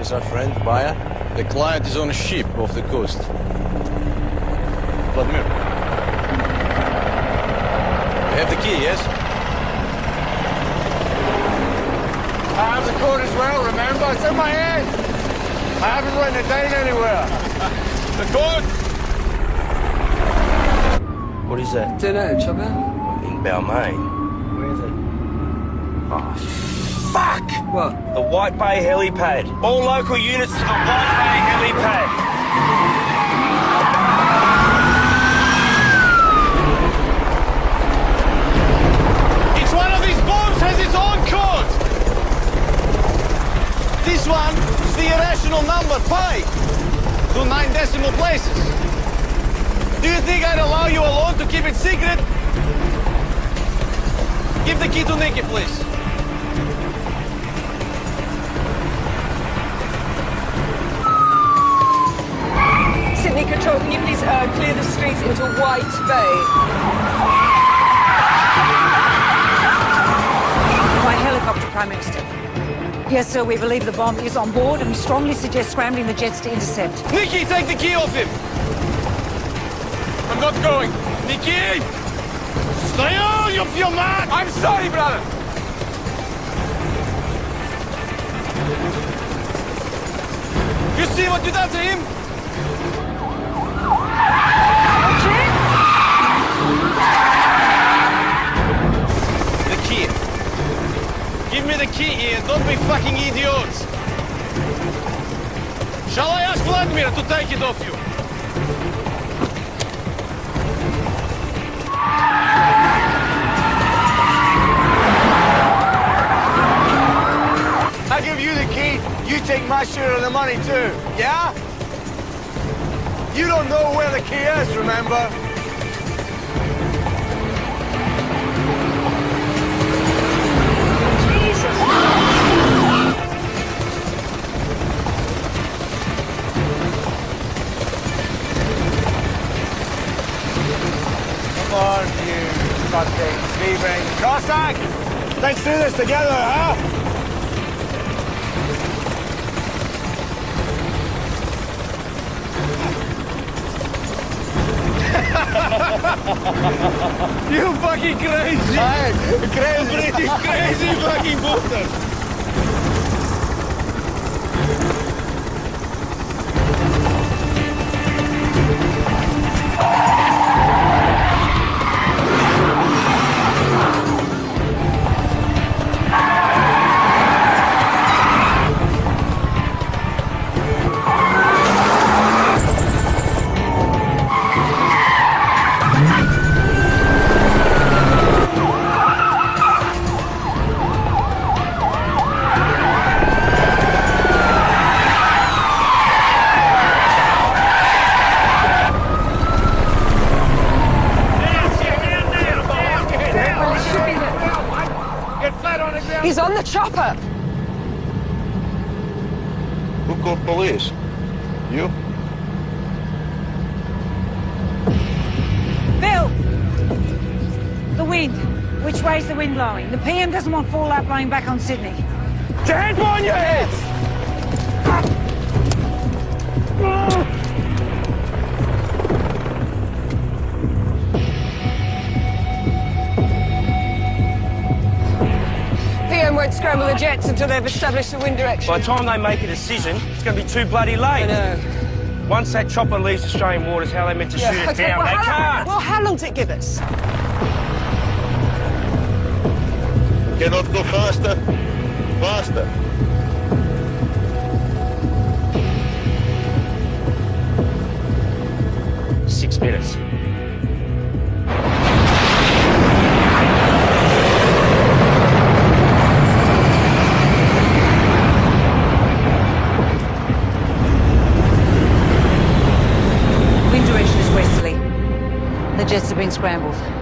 Is our friend, Baya? The client is on a ship off the coast. Vladimir. You have the key, yes? I have the code as well, remember? It's in my hand. I haven't written it down anywhere. the code? What is that? Don't know, Chopper. In Balmain. Where is it? Oh, fuck! What? The White Bay helipad. All local units to the White Bay helipad. Each one of these bombs has its own code. This one is the irrational number pi to nine decimal places. Do you think I'd allow you alone to keep it secret? Give the key to Nikki, please. Sydney Control, can you please uh, clear the streets into White Bay? My helicopter, Prime Minister. Yes, sir, we believe the bomb is on board and we strongly suggest scrambling the jets to intercept. Nikki, take the key off him! I'm not going. Nikki! Stay on, you feel mad! I'm sorry, brother! You see what you done to him? The Give me the key here. Don't be fucking idiots. Shall I ask Vladimir to take it off you? I give you the key, you take my share of the money too, yeah? You don't know where the key is, remember? Cossack! Let's do this together, huh? you fucking crazy! Hey, crazy! Crazy fucking booter! Which way's the wind blowing? The PM doesn't want fallout blowing back on Sydney. Your hands on your head! PM won't scramble the jets until they've established the wind direction. By the time they make a decision, it's going to be too bloody late. I know. Once that chopper leaves Australian waters, how are they meant to shoot it okay, down? well, they how, can't. Well, how long does it give us? Cannot go faster. Faster. Six minutes. Wind direction is westerly. The jets have been scrambled.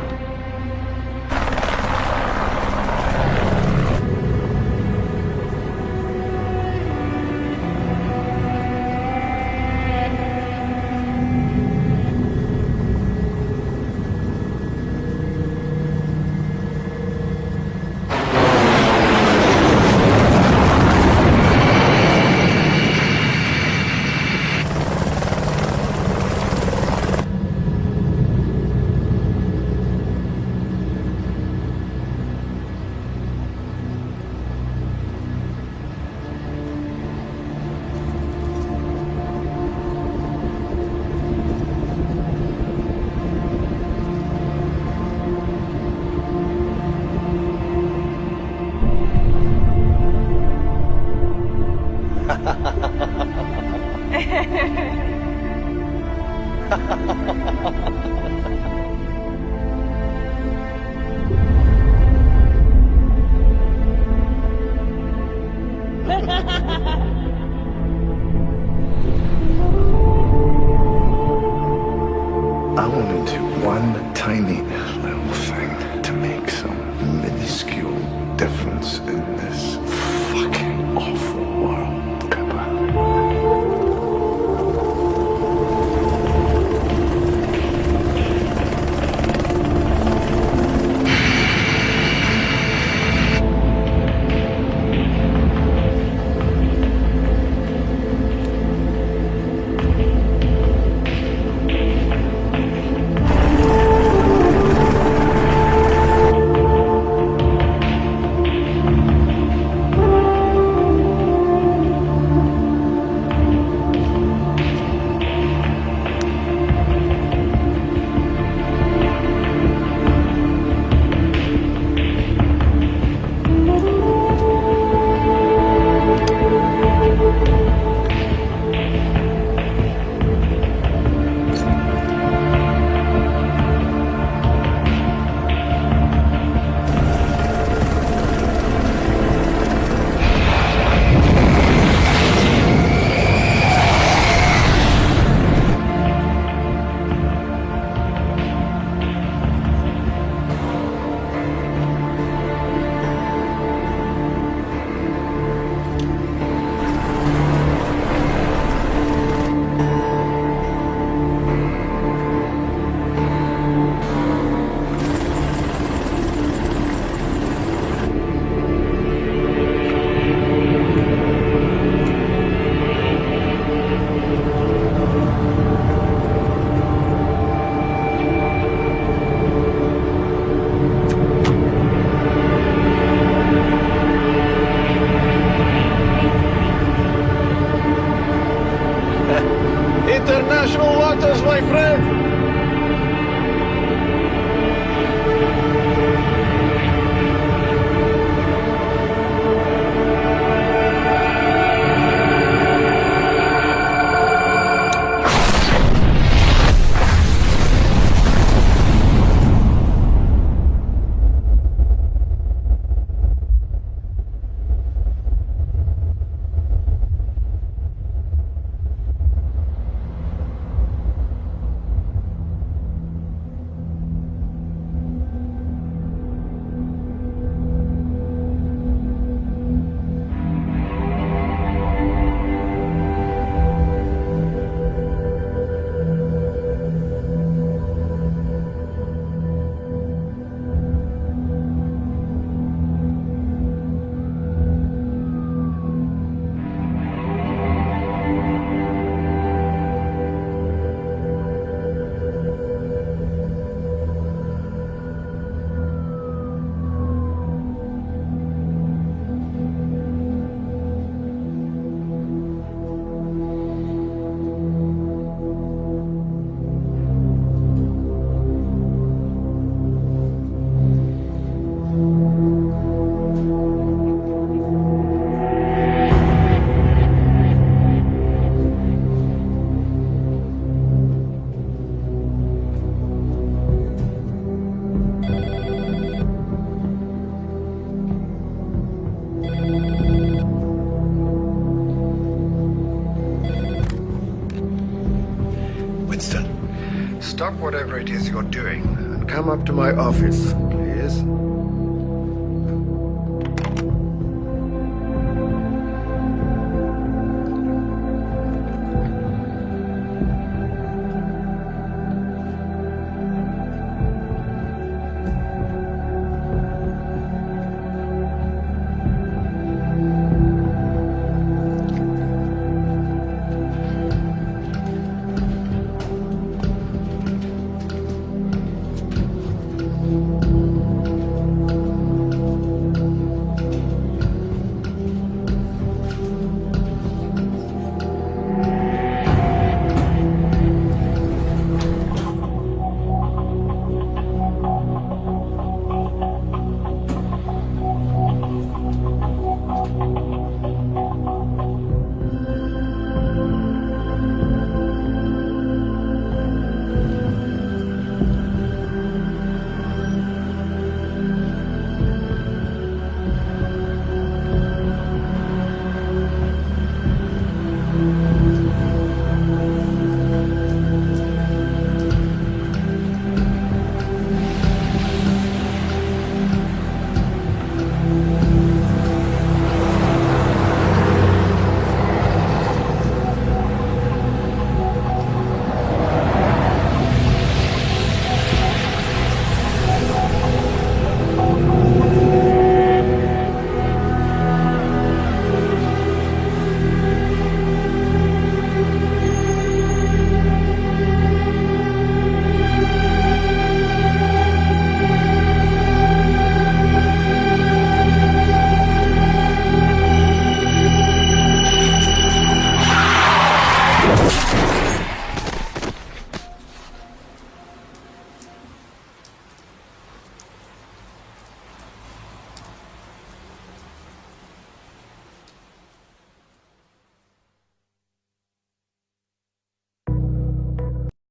My office